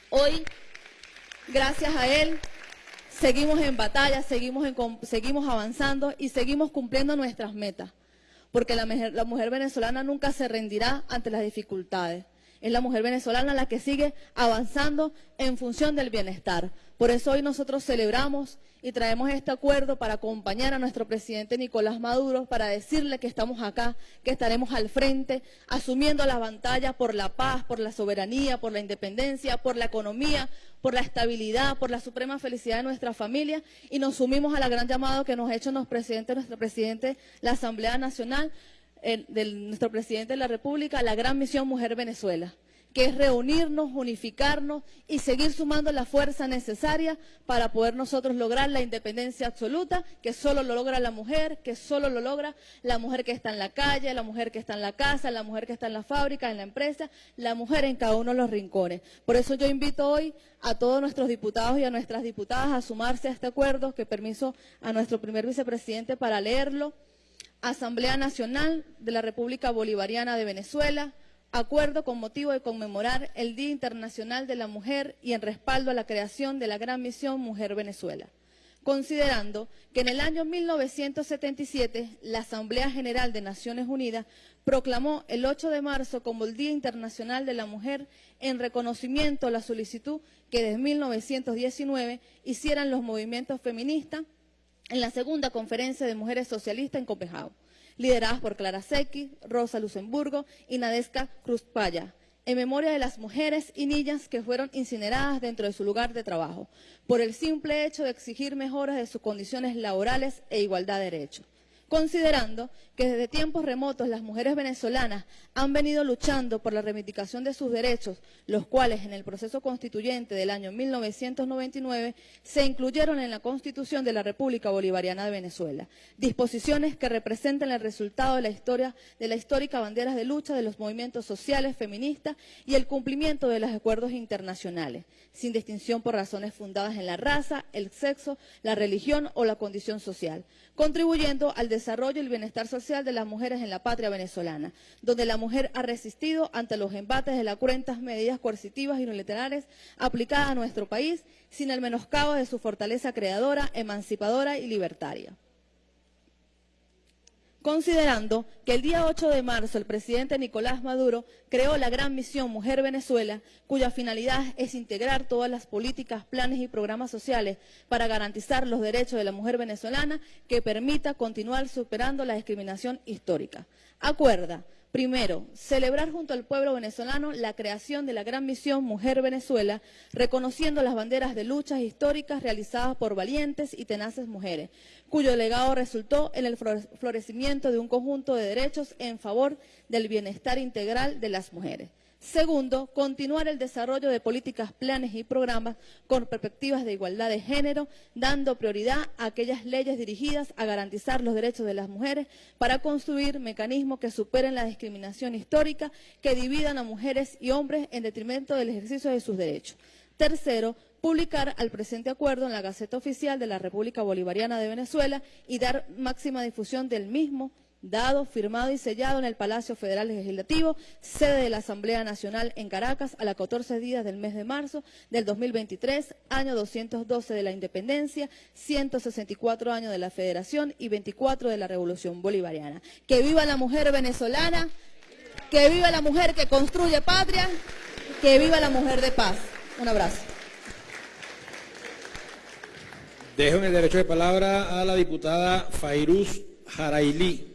S15: hoy gracias a él seguimos en batalla, seguimos, avanzando y seguimos cumpliendo nuestras metas. Porque la mujer venezolana nunca se rendirá ante las dificultades. Es la mujer venezolana la que sigue avanzando en función del bienestar. Por eso hoy nosotros celebramos y traemos este acuerdo para acompañar a nuestro presidente Nicolás Maduro, para decirle que estamos acá, que estaremos al frente, asumiendo las batallas por la paz, por la soberanía, por la independencia, por la economía, por la estabilidad, por la suprema felicidad de nuestra familia. Y nos sumimos a la gran llamado que nos ha hecho nuestro presidente, nuestro presidente, la Asamblea Nacional, el- nuestro presidente de la República, la gran misión Mujer Venezuela que es reunirnos, unificarnos y seguir sumando la fuerza necesaria para poder nosotros lograr la independencia absoluta, que solo lo logra la mujer, que solo lo logra la mujer que está en la calle, la mujer que está en la casa, la mujer que está en la fábrica, en la empresa, la mujer en cada uno de los rincones. Por eso yo invito hoy a todos nuestros diputados y a nuestras diputadas a sumarse a este acuerdo, que permiso a nuestro primer vicepresidente para leerlo. Asamblea Nacional de la República Bolivariana de Venezuela, acuerdo con motivo de conmemorar el Día Internacional de la Mujer y en respaldo a la creación de la gran misión Mujer Venezuela. Considerando que en el año 1977 la Asamblea General de Naciones Unidas proclamó el 8 de marzo como el Día Internacional de la Mujer en reconocimiento a la solicitud que desde 1919 hicieran los movimientos feministas en la segunda conferencia de mujeres socialistas en Copenhague, lideradas por Clara Secchi, Rosa Luxemburgo y Nadeska Kruzpaya, en memoria de las mujeres y niñas que fueron incineradas dentro de su lugar de trabajo, por el simple hecho de exigir mejoras de sus condiciones laborales e igualdad de derechos. Considerando que desde tiempos remotos las mujeres venezolanas han venido luchando por la reivindicación de sus derechos, los cuales en el proceso constituyente del año 1999 se incluyeron en la Constitución de la República Bolivariana de Venezuela, disposiciones que representan el resultado de la historia de la histórica bandera de lucha de los movimientos sociales feministas y el cumplimiento de los acuerdos internacionales, sin distinción por razones fundadas en la raza, el sexo, la religión o la condición social, contribuyendo al desarrollo y el bienestar social de las mujeres en la patria venezolana, donde la mujer ha resistido ante los embates de las cruentas medidas coercitivas y unilaterales aplicadas a nuestro país, sin el menoscabo de su fortaleza creadora, emancipadora y libertaria. Considerando que el día 8 de marzo el presidente Nicolás Maduro creó la gran misión Mujer Venezuela, cuya finalidad es integrar todas las políticas, planes y programas sociales para garantizar los derechos de la mujer venezolana que permita continuar superando la discriminación histórica. Acuerda Primero, celebrar junto al pueblo venezolano la creación de la gran misión Mujer Venezuela, reconociendo las banderas de luchas históricas realizadas por valientes y tenaces mujeres, cuyo legado resultó en el flore- florecimiento de un conjunto de derechos en favor del bienestar integral de las mujeres. Segundo, continuar el desarrollo de políticas, planes y programas con perspectivas de igualdad de género, dando prioridad a aquellas leyes dirigidas a garantizar los derechos de las mujeres para construir mecanismos que superen la discriminación histórica que dividan a mujeres y hombres en detrimento del ejercicio de sus derechos. Tercero, publicar al presente acuerdo en la Gaceta Oficial de la República Bolivariana de Venezuela y dar máxima difusión del mismo dado, firmado y sellado en el Palacio Federal Legislativo, sede de la Asamblea Nacional en Caracas, a las 14 días del mes de marzo del 2023, año 212 de la Independencia, 164 años de la Federación y 24 de la Revolución Bolivariana. Que viva la mujer venezolana, que viva la mujer que construye patria, que viva la mujer de paz. Un abrazo.
S14: Dejo en el derecho de palabra a la diputada Fairuz Jarailí.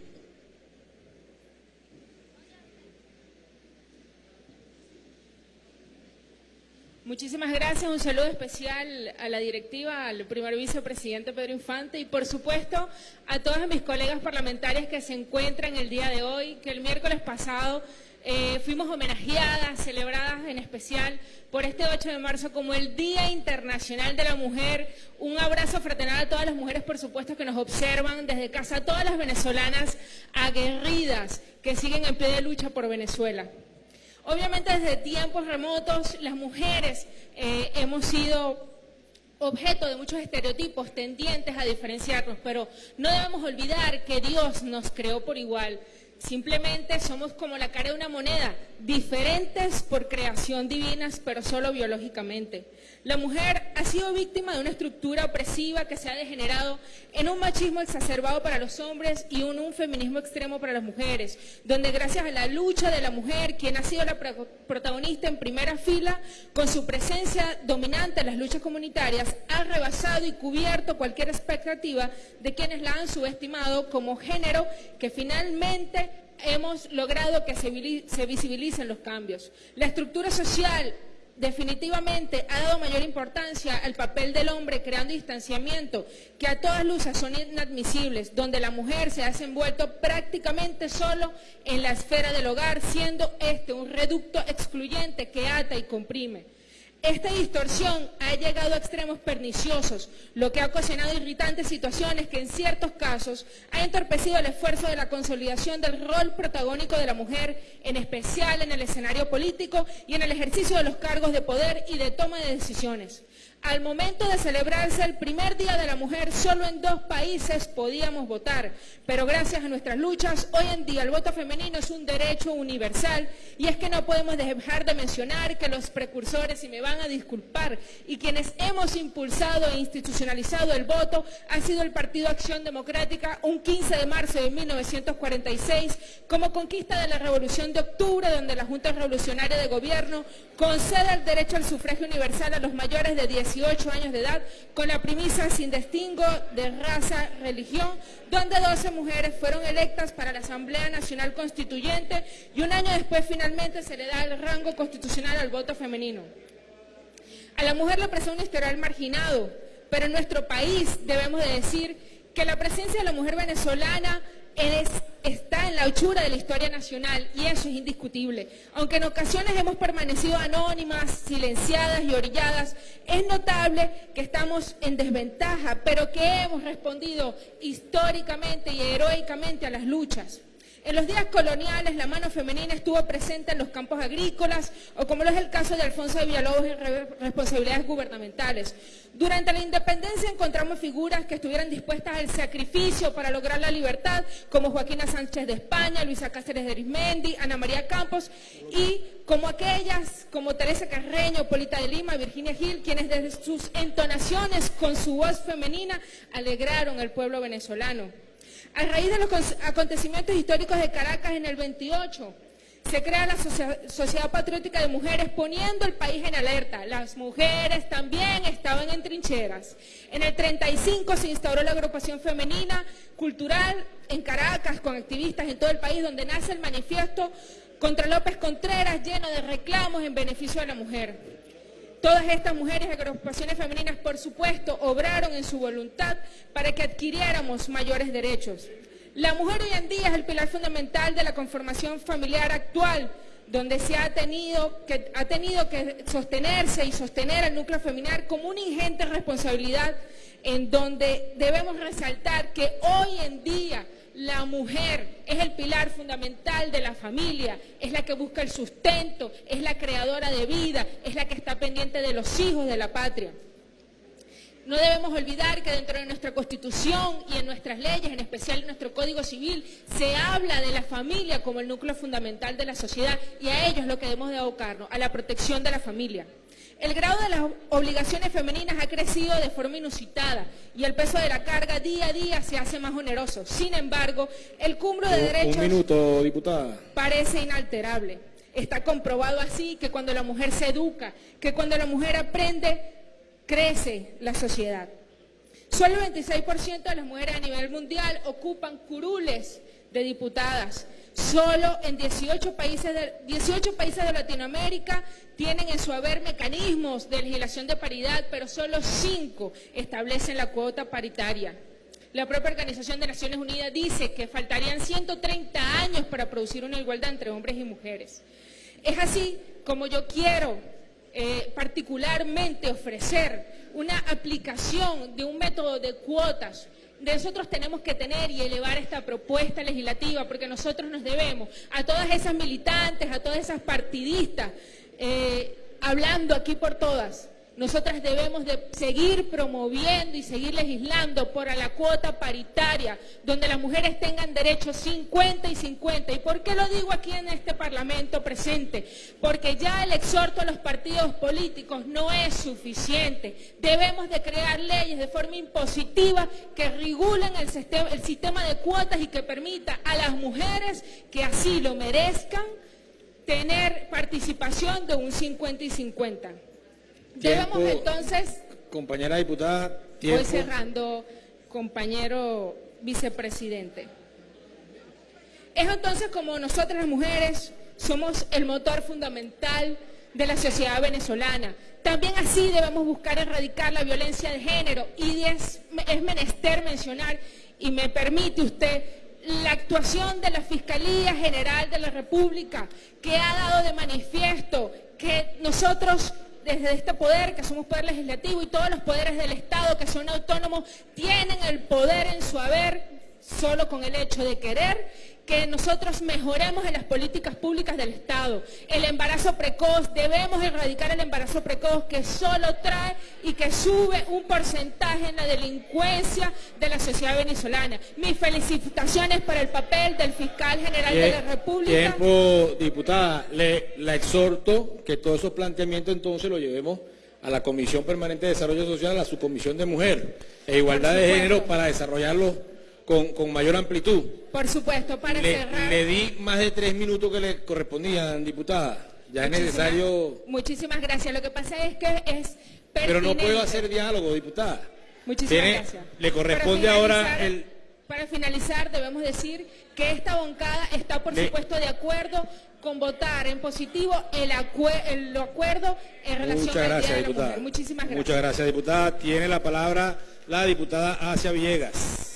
S16: Muchísimas gracias, un saludo especial a la directiva, al primer vicepresidente Pedro Infante y por supuesto a todas mis colegas parlamentarias que se encuentran el día de hoy, que el miércoles pasado eh, fuimos homenajeadas, celebradas en especial por este 8 de marzo como el Día Internacional de la Mujer. Un abrazo fraternal a todas las mujeres, por supuesto, que nos observan desde casa, a todas las venezolanas aguerridas que siguen en pie de lucha por Venezuela. Obviamente desde tiempos remotos las mujeres eh, hemos sido objeto de muchos estereotipos tendientes a diferenciarnos, pero no debemos olvidar que Dios nos creó por igual. Simplemente somos como la cara de una moneda, diferentes por creación divinas, pero solo biológicamente. La mujer ha sido víctima de una estructura opresiva que se ha degenerado en un machismo exacerbado para los hombres y un feminismo extremo para las mujeres, donde gracias a la lucha de la mujer, quien ha sido la protagonista en primera fila, con su presencia dominante en las luchas comunitarias, ha rebasado y cubierto cualquier expectativa de quienes la han subestimado como género que finalmente hemos logrado que se visibilicen los cambios. La estructura social definitivamente ha dado mayor importancia al papel del hombre creando distanciamiento que a todas luces son inadmisibles, donde la mujer se ha envuelto prácticamente solo en la esfera del hogar, siendo este un reducto excluyente que ata y comprime. Esta distorsión ha llegado a extremos perniciosos, lo que ha ocasionado irritantes situaciones que en ciertos casos ha entorpecido el esfuerzo de la consolidación del rol protagónico de la mujer, en especial en el escenario político y en el ejercicio de los cargos de poder y de toma de decisiones. Al momento de celebrarse el primer Día de la Mujer, solo en dos países podíamos votar, pero gracias a nuestras luchas, hoy en día el voto femenino es un derecho universal. Y es que no podemos dejar de mencionar que los precursores, y me van a disculpar, y quienes hemos impulsado e institucionalizado el voto ha sido el Partido Acción Democrática un 15 de marzo de 1946 como conquista de la Revolución de Octubre, donde la Junta Revolucionaria de Gobierno concede el derecho al sufragio universal a los mayores de 10 18 años de edad con la premisa sin distingo de raza, religión, donde 12 mujeres fueron electas para la Asamblea Nacional Constituyente y un año después finalmente se le da el rango constitucional al voto femenino. A la mujer le presenta un historial marginado, pero en nuestro país debemos de decir que la presencia de la mujer venezolana está en la hechura de la historia nacional y eso es indiscutible. Aunque en ocasiones hemos permanecido anónimas, silenciadas y orilladas, es notable que estamos en desventaja, pero que hemos respondido históricamente y heroicamente a las luchas. En los días coloniales la mano femenina estuvo presente en los campos agrícolas o como lo es el caso de Alfonso de Villalobos en responsabilidades gubernamentales. Durante la independencia encontramos figuras que estuvieran dispuestas al sacrificio para lograr la libertad, como Joaquina Sánchez de España, Luisa Cáceres de Arismendi, Ana María Campos y como aquellas como Teresa Carreño, Polita de Lima, Virginia Gil, quienes desde sus entonaciones con su voz femenina alegraron al pueblo venezolano. A raíz de los acontecimientos históricos de Caracas en el 28, se crea la Sociedad Patriótica de Mujeres poniendo el país en alerta. Las mujeres también estaban en trincheras. En el 35 se instauró la agrupación femenina cultural en Caracas con activistas en todo el país donde nace el manifiesto contra López Contreras lleno de reclamos en beneficio de la mujer. Todas estas mujeres y agrupaciones femeninas, por supuesto, obraron en su voluntad para que adquiriéramos mayores derechos. La mujer hoy en día es el pilar fundamental de la conformación familiar actual, donde se ha tenido que, ha tenido que sostenerse y sostener al núcleo familiar como una ingente responsabilidad en donde debemos resaltar que hoy en día la mujer es el pilar fundamental de la familia, es la que busca el sustento, es la creadora de vida, es la que está pendiente de los hijos de la patria. No debemos olvidar que dentro de nuestra Constitución y en nuestras leyes, en especial en nuestro Código Civil, se habla de la familia como el núcleo fundamental de la sociedad y a ello es lo que debemos de abocarnos, a la protección de la familia. El grado de las obligaciones femeninas ha crecido de forma inusitada y el peso de la carga día a día se hace más oneroso. Sin embargo, el cúmulo de derechos...
S14: Un minuto, diputada.
S16: Parece inalterable. Está comprobado así que cuando la mujer se educa, que cuando la mujer aprende, crece la sociedad. Solo el 26% de las mujeres a nivel mundial ocupan curules de diputadas. Solo en 18 países, de, 18 países de Latinoamérica tienen en su haber mecanismos de legislación de paridad, pero solo 5 establecen la cuota paritaria. La propia Organización de Naciones Unidas dice que faltarían 130 años para producir una igualdad entre hombres y mujeres. Es así como yo quiero eh, particularmente ofrecer una aplicación de un método de cuotas nosotros tenemos que tener y elevar esta propuesta legislativa porque nosotros nos debemos a todas esas militantes, a todas esas partidistas, eh, hablando aquí por todas, nosotras debemos de seguir promoviendo y seguir legislando por la cuota paritaria, donde las mujeres tengan derechos 50 y 50. ¿Y por qué lo digo aquí en este Parlamento presente? Porque ya el exhorto a los partidos políticos no es suficiente. Debemos de crear leyes de forma impositiva que regulen el sistema, el sistema de cuotas y que permita a las mujeres que así lo merezcan tener participación de un 50 y 50. Debemos entonces...
S14: Compañera diputada,
S16: Voy cerrando, compañero vicepresidente. Es entonces como nosotras las mujeres somos el motor fundamental de la sociedad venezolana. También así debemos buscar erradicar la violencia de género y es, es menester mencionar, y me permite usted, la actuación de la Fiscalía General de la República, que ha dado de manifiesto que nosotros desde este poder, que somos poder legislativo, y todos los poderes del Estado, que son autónomos, tienen el poder en su haber solo con el hecho de querer que nosotros mejoremos en las políticas públicas del Estado. El embarazo precoz, debemos erradicar el embarazo precoz que solo trae y que sube un porcentaje en la delincuencia de la sociedad venezolana. Mis felicitaciones para el papel del fiscal general de la República.
S14: Tiempo, diputada. Le, la exhorto que todos esos planteamientos entonces los llevemos a la Comisión Permanente de Desarrollo Social, a su Comisión de Mujer e Igualdad de Género para desarrollarlos con, mayor amplitud.
S16: Por supuesto, para
S14: le,
S16: cerrar.
S14: Le di más de tres minutos que le correspondían, diputada. Ya es necesario...
S16: Muchísimas gracias. Lo que pasa es que es
S14: Pero no puedo hacer diálogo, diputada.
S16: Muchísimas gracias.
S14: Le corresponde ahora el...
S16: Para finalizar, debemos decir que esta bancada está, por supuesto, de acuerdo con votar en positivo el, el acuerdo en relación
S14: Muchas gracias, diputada.
S16: Muchísimas gracias.
S14: Muchas gracias, diputada. Tiene la palabra la diputada Asia Villegas.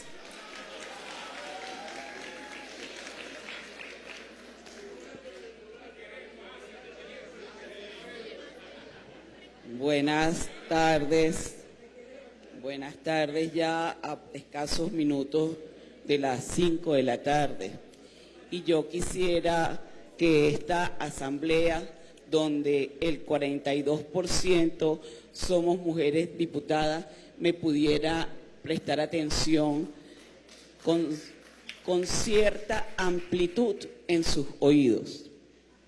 S17: Buenas tardes. Buenas tardes ya a escasos minutos de las 5 de la tarde. Y yo quisiera que esta asamblea, donde el 42% somos mujeres diputadas, me pudiera prestar atención con, con cierta amplitud en sus oídos.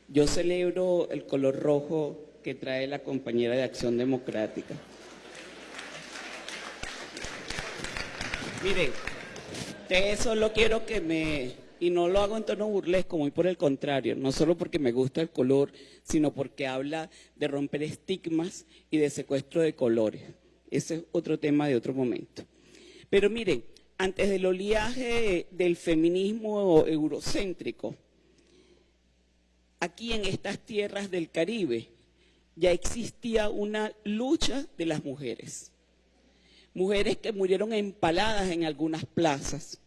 S17: Yo celebro el color rojo que trae la compañera de Acción Democrática. Miren, de eso lo quiero que me... Y no lo hago en tono burlesco, muy por el contrario, no solo porque me gusta el color, sino porque habla de romper estigmas y de secuestro de colores. Ese es otro tema de otro momento. Pero miren, antes del oleaje del feminismo eurocéntrico, aquí en estas tierras del Caribe, ya existía una lucha de las mujeres. Mujeres que murieron empaladas en algunas plazas.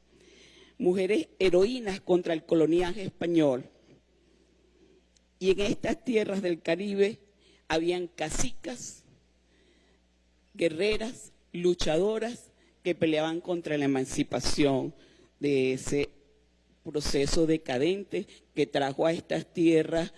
S17: Mujeres heroínas contra el coloniaje español. Y en estas tierras del Caribe habían casicas, guerreras, luchadoras que peleaban contra la emancipación de ese proceso decadente que trajo a estas tierras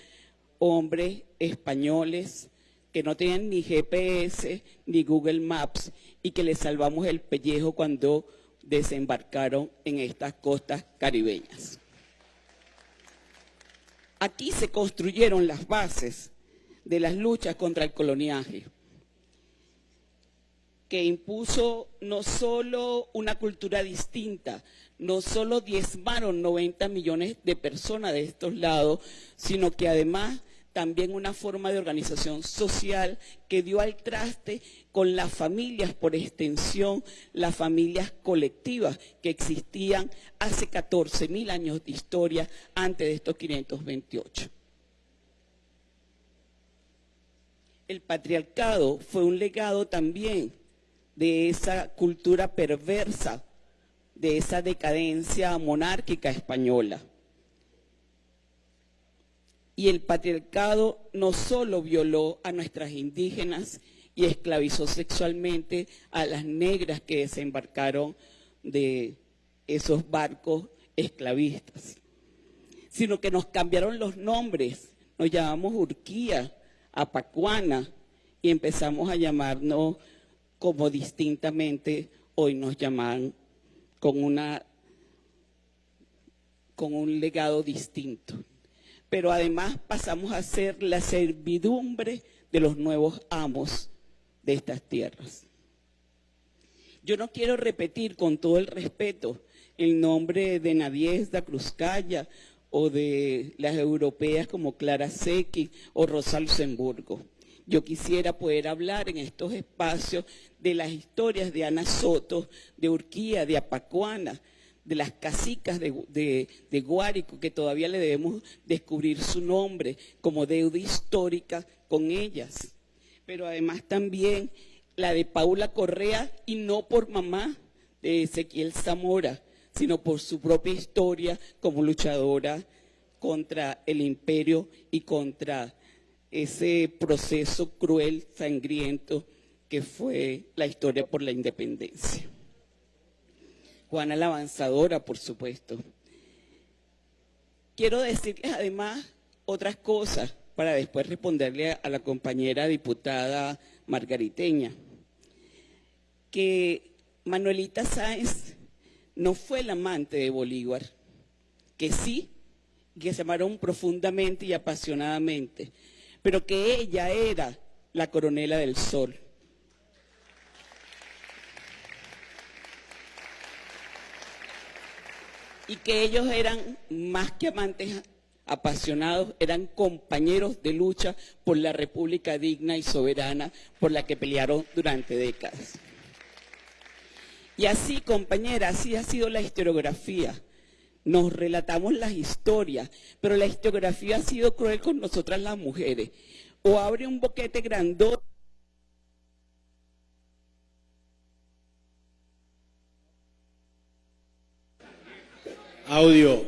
S17: hombres españoles que no tenían ni GPS ni Google Maps y que les salvamos el pellejo cuando desembarcaron en estas costas caribeñas. Aquí se construyeron las bases de las luchas contra el coloniaje, que impuso no solo una cultura distinta, no solo diezmaron 90 millones de personas de estos lados, sino que además también una forma de organización social que dio al traste con las familias, por extensión, las familias colectivas que existían hace 14 mil años de historia antes de estos 528. El patriarcado fue un legado también de esa cultura perversa, de esa decadencia monárquica española. Y el patriarcado no solo violó a nuestras indígenas y esclavizó sexualmente a las negras que desembarcaron de esos barcos esclavistas, sino que nos cambiaron los nombres, nos llamamos Urquía, Apacuana y empezamos a llamarnos como distintamente hoy nos llaman con una con un legado distinto pero además pasamos a ser la servidumbre de los nuevos amos de estas tierras. Yo no quiero repetir con todo el respeto el nombre de Nadiezda Cruzcaya o de las europeas como Clara Secchi o Rosa Luxemburgo. Yo quisiera poder hablar en estos espacios de las historias de Ana Soto, de Urquía, de Apacuana, de las casicas de, de, Guárico, que todavía le debemos descubrir su nombre como deuda histórica con ellas. Pero además también la de Paula Correa, y no por mamá de Ezequiel Zamora, sino por su propia historia como luchadora contra el imperio y contra ese proceso cruel, sangriento que fue la historia por la independencia. Juana la Avanzadora, por supuesto. Quiero decirles además otras cosas para después responderle a la compañera diputada margariteña, que Manuelita Sáenz no fue la amante de Bolívar, que sí, que se amaron profundamente y apasionadamente, pero que ella era la coronela del sol. Y que ellos eran más que amantes apasionados, eran compañeros de lucha por la República digna y soberana por la que pelearon durante décadas. Y así, compañera, así ha sido la historiografía. Nos relatamos las historias, pero la historiografía ha sido cruel con nosotras las mujeres. O abre un boquete grandote
S14: Audio.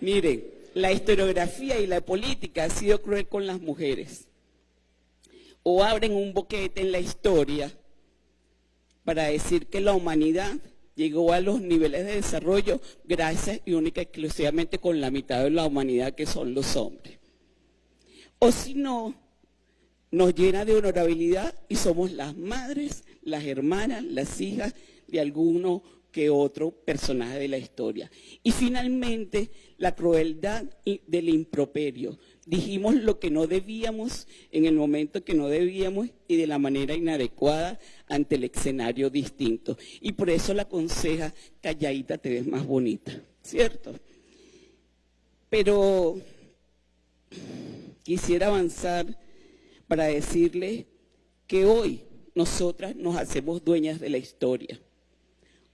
S17: Miren, la historiografía y la política ha sido cruel con las mujeres. O abren un boquete en la historia para decir que la humanidad llegó a los niveles de desarrollo gracias y única y exclusivamente con la mitad de la humanidad que son los hombres. O si no, nos llena de honorabilidad y somos las madres las hermanas, las hijas de alguno que otro personaje de la historia. Y finalmente, la crueldad del improperio. Dijimos lo que no debíamos en el momento que no debíamos y de la manera inadecuada ante el escenario distinto. Y por eso la conseja, calladita te ves más bonita, ¿cierto? Pero quisiera avanzar para decirle que hoy nosotras nos hacemos dueñas de la historia.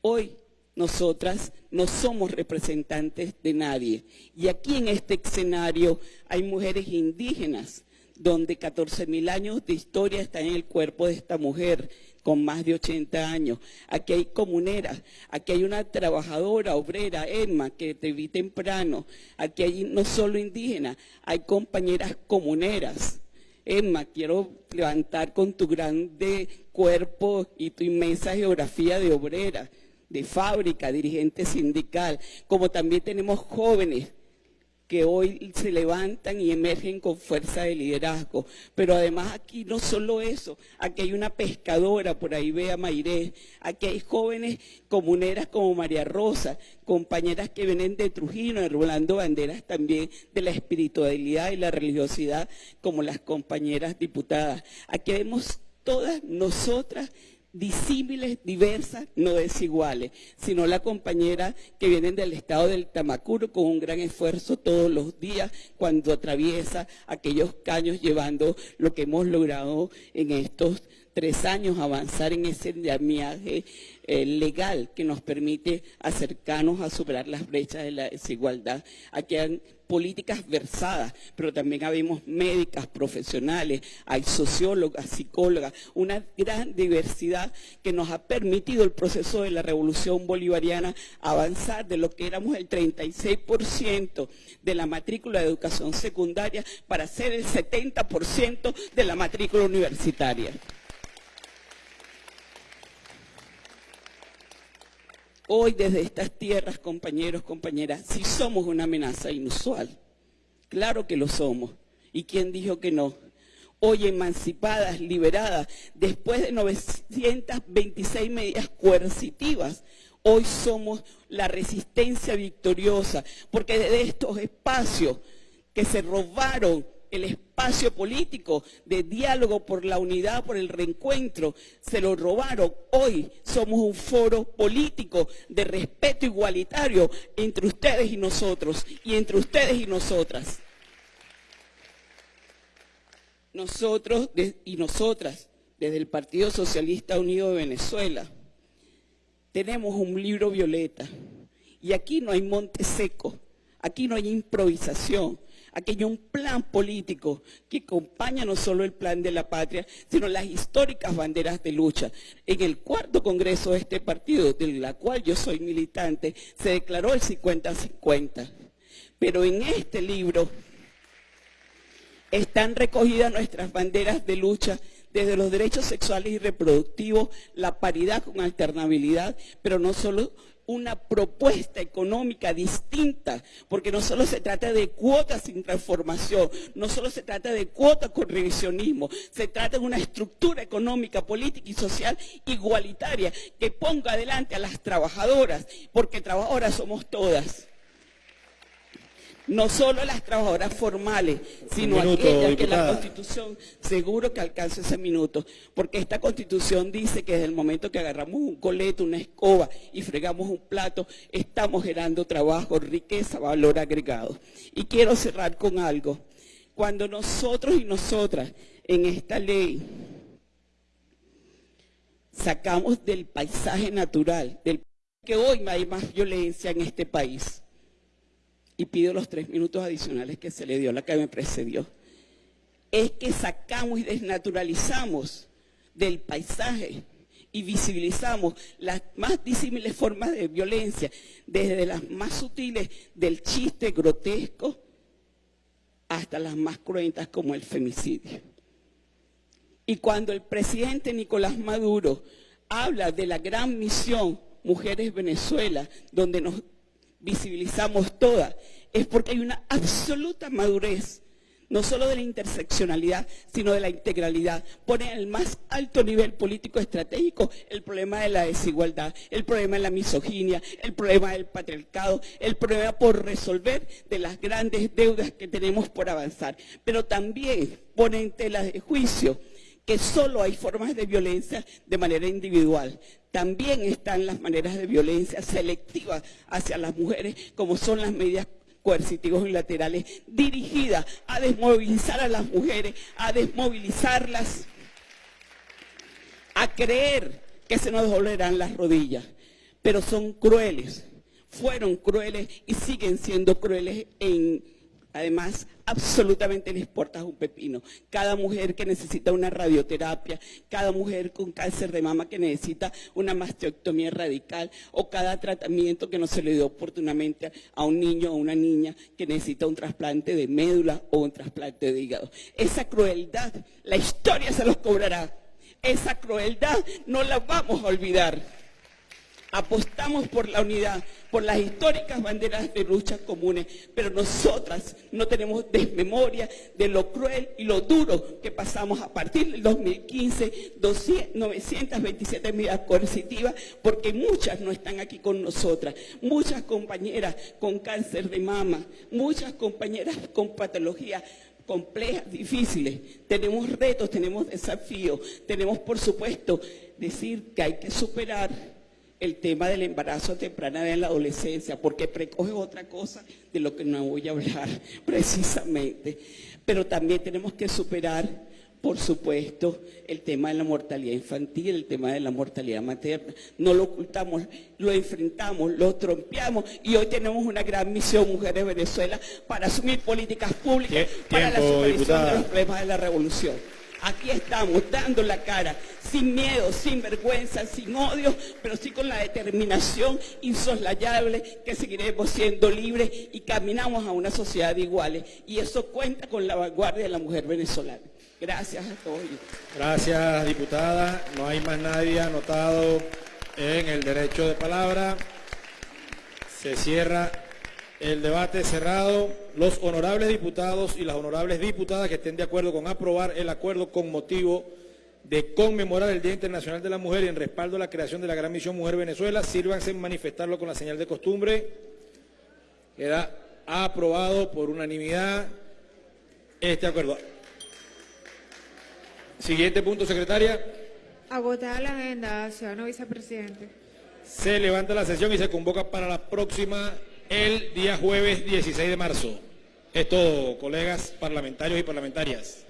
S17: Hoy nosotras no somos representantes de nadie. Y aquí en este escenario hay mujeres indígenas, donde 14 mil años de historia están en el cuerpo de esta mujer con más de 80 años. Aquí hay comuneras, aquí hay una trabajadora, obrera, Emma, que te vi temprano. Aquí hay no solo indígenas, hay compañeras comuneras Emma, quiero levantar con tu grande cuerpo y tu inmensa geografía de obrera, de fábrica, dirigente sindical, como también tenemos jóvenes que hoy se levantan y emergen con fuerza de liderazgo. Pero además aquí no solo eso, aquí hay una pescadora, por ahí ve a Mairé, aquí hay jóvenes comuneras como María Rosa, compañeras que vienen de Trujillo, enrolando banderas también de la espiritualidad y la religiosidad, como las compañeras diputadas. Aquí vemos todas nosotras disímiles, diversas, no desiguales, sino la compañera que vienen del estado del Tamacuro con un gran esfuerzo todos los días cuando atraviesa aquellos caños llevando lo que hemos logrado en estos tres años, avanzar en ese viaje eh, legal que nos permite acercarnos a superar las brechas de la desigualdad. Aquí hay políticas versadas, pero también habemos médicas, profesionales, hay sociólogas, psicólogas, una gran diversidad que nos ha permitido el proceso de la revolución bolivariana avanzar de lo que éramos el 36% de la matrícula de educación secundaria para ser el 70% de la matrícula universitaria. Hoy desde estas tierras, compañeros, compañeras, sí somos una amenaza inusual. Claro que lo somos. ¿Y quién dijo que no? Hoy emancipadas, liberadas, después de 926 medidas coercitivas, hoy somos la resistencia victoriosa, porque desde estos espacios que se robaron el espacio político de diálogo por la unidad, por el reencuentro, se lo robaron. Hoy somos un foro político de respeto igualitario entre ustedes y nosotros, y entre ustedes y nosotras. Nosotros y nosotras, desde el Partido Socialista Unido de Venezuela, tenemos un libro violeta, y aquí no hay monte seco, aquí no hay improvisación, Hay un plan político que acompaña no solo el plan de la patria, sino las históricas banderas de lucha. En el cuarto congreso de este partido, de la cual yo soy militante, se declaró el 50-50. Pero en este libro están recogidas nuestras banderas de lucha desde los derechos sexuales y reproductivos, la paridad con alternabilidad, pero no solo una propuesta económica distinta, porque no solo se trata de cuotas sin transformación, no solo se trata de cuotas con revisionismo, se trata de una estructura económica, política y social igualitaria que ponga adelante a las trabajadoras, porque trabajadoras somos todas no solo las trabajadoras formales, sino aquellas que la Constitución, seguro que alcance ese minuto, porque esta Constitución dice que desde el momento que agarramos un coleto, una escoba y fregamos un plato, estamos generando trabajo, riqueza, valor agregado. Y quiero cerrar con algo. Cuando nosotros y nosotras en esta ley sacamos del paisaje natural, del que hoy hay más violencia en este país, y pido los tres minutos adicionales que se le dio la que me precedió, es que sacamos y desnaturalizamos del paisaje y visibilizamos las más disímiles formas de violencia, desde las más sutiles del chiste grotesco hasta las más cruentas como el femicidio. Y cuando el presidente Nicolás Maduro habla de la gran misión Mujeres Venezuela, donde nos visibilizamos todas, es porque hay una absoluta madurez, no solo de la interseccionalidad, sino de la integralidad. Pone en el más alto nivel político estratégico el problema de la desigualdad, el problema de la misoginia, el problema del patriarcado, el problema por resolver de las grandes deudas que tenemos por avanzar. Pero también pone en tela de juicio que solo hay formas de violencia de manera individual. También están las maneras de violencia selectiva hacia las mujeres, como son las medidas coercitivas unilaterales dirigidas a desmovilizar a las mujeres, a desmovilizarlas, a creer que se nos dolerán las rodillas. Pero son crueles, fueron crueles y siguen siendo crueles en Además, absolutamente les importa un pepino. Cada mujer que necesita una radioterapia, cada mujer con cáncer de mama que necesita una mastectomía radical o cada tratamiento que no se le dio oportunamente a un niño o una niña que necesita un trasplante de médula o un trasplante de hígado. Esa crueldad, la historia se los cobrará. Esa crueldad no la vamos a olvidar. Apostamos por la unidad, por las históricas banderas de luchas comunes, pero nosotras no tenemos desmemoria de lo cruel y lo duro que pasamos a partir del 2015, 200, 927 medidas coercitivas, porque muchas no están aquí con nosotras, muchas compañeras con cáncer de mama, muchas compañeras con patologías complejas, difíciles. Tenemos retos, tenemos desafíos, tenemos por supuesto decir que hay que superar el tema del embarazo temprano en la adolescencia, porque precoge otra cosa de lo que no voy a hablar precisamente. Pero también tenemos que superar, por supuesto, el tema de la mortalidad infantil, el tema de la mortalidad materna. No lo ocultamos, lo enfrentamos, lo trompeamos y hoy tenemos una gran misión, Mujeres de Venezuela, para asumir políticas públicas para la superación
S14: diputada.
S17: de los problemas de la revolución. Aquí estamos, dando la cara, sin miedo, sin vergüenza, sin odio, pero sí con la determinación insoslayable que seguiremos siendo libres y caminamos a una sociedad de iguales. Y eso cuenta con la vanguardia de la mujer venezolana. Gracias a todos.
S14: Gracias, diputada. No hay más nadie anotado en el derecho de palabra. Se cierra el debate cerrado. Los honorables diputados y las honorables diputadas que estén de acuerdo con aprobar el acuerdo con motivo de conmemorar el Día Internacional de la Mujer y en respaldo a la creación de la Gran Misión Mujer Venezuela, sírvanse en manifestarlo con la señal de costumbre. Queda aprobado por unanimidad este acuerdo. Siguiente punto, secretaria.
S2: Agotada la agenda, ciudadano vicepresidente.
S14: Se levanta la sesión y se convoca para la próxima el día jueves 16 de marzo. Es todo, colegas parlamentarios y parlamentarias.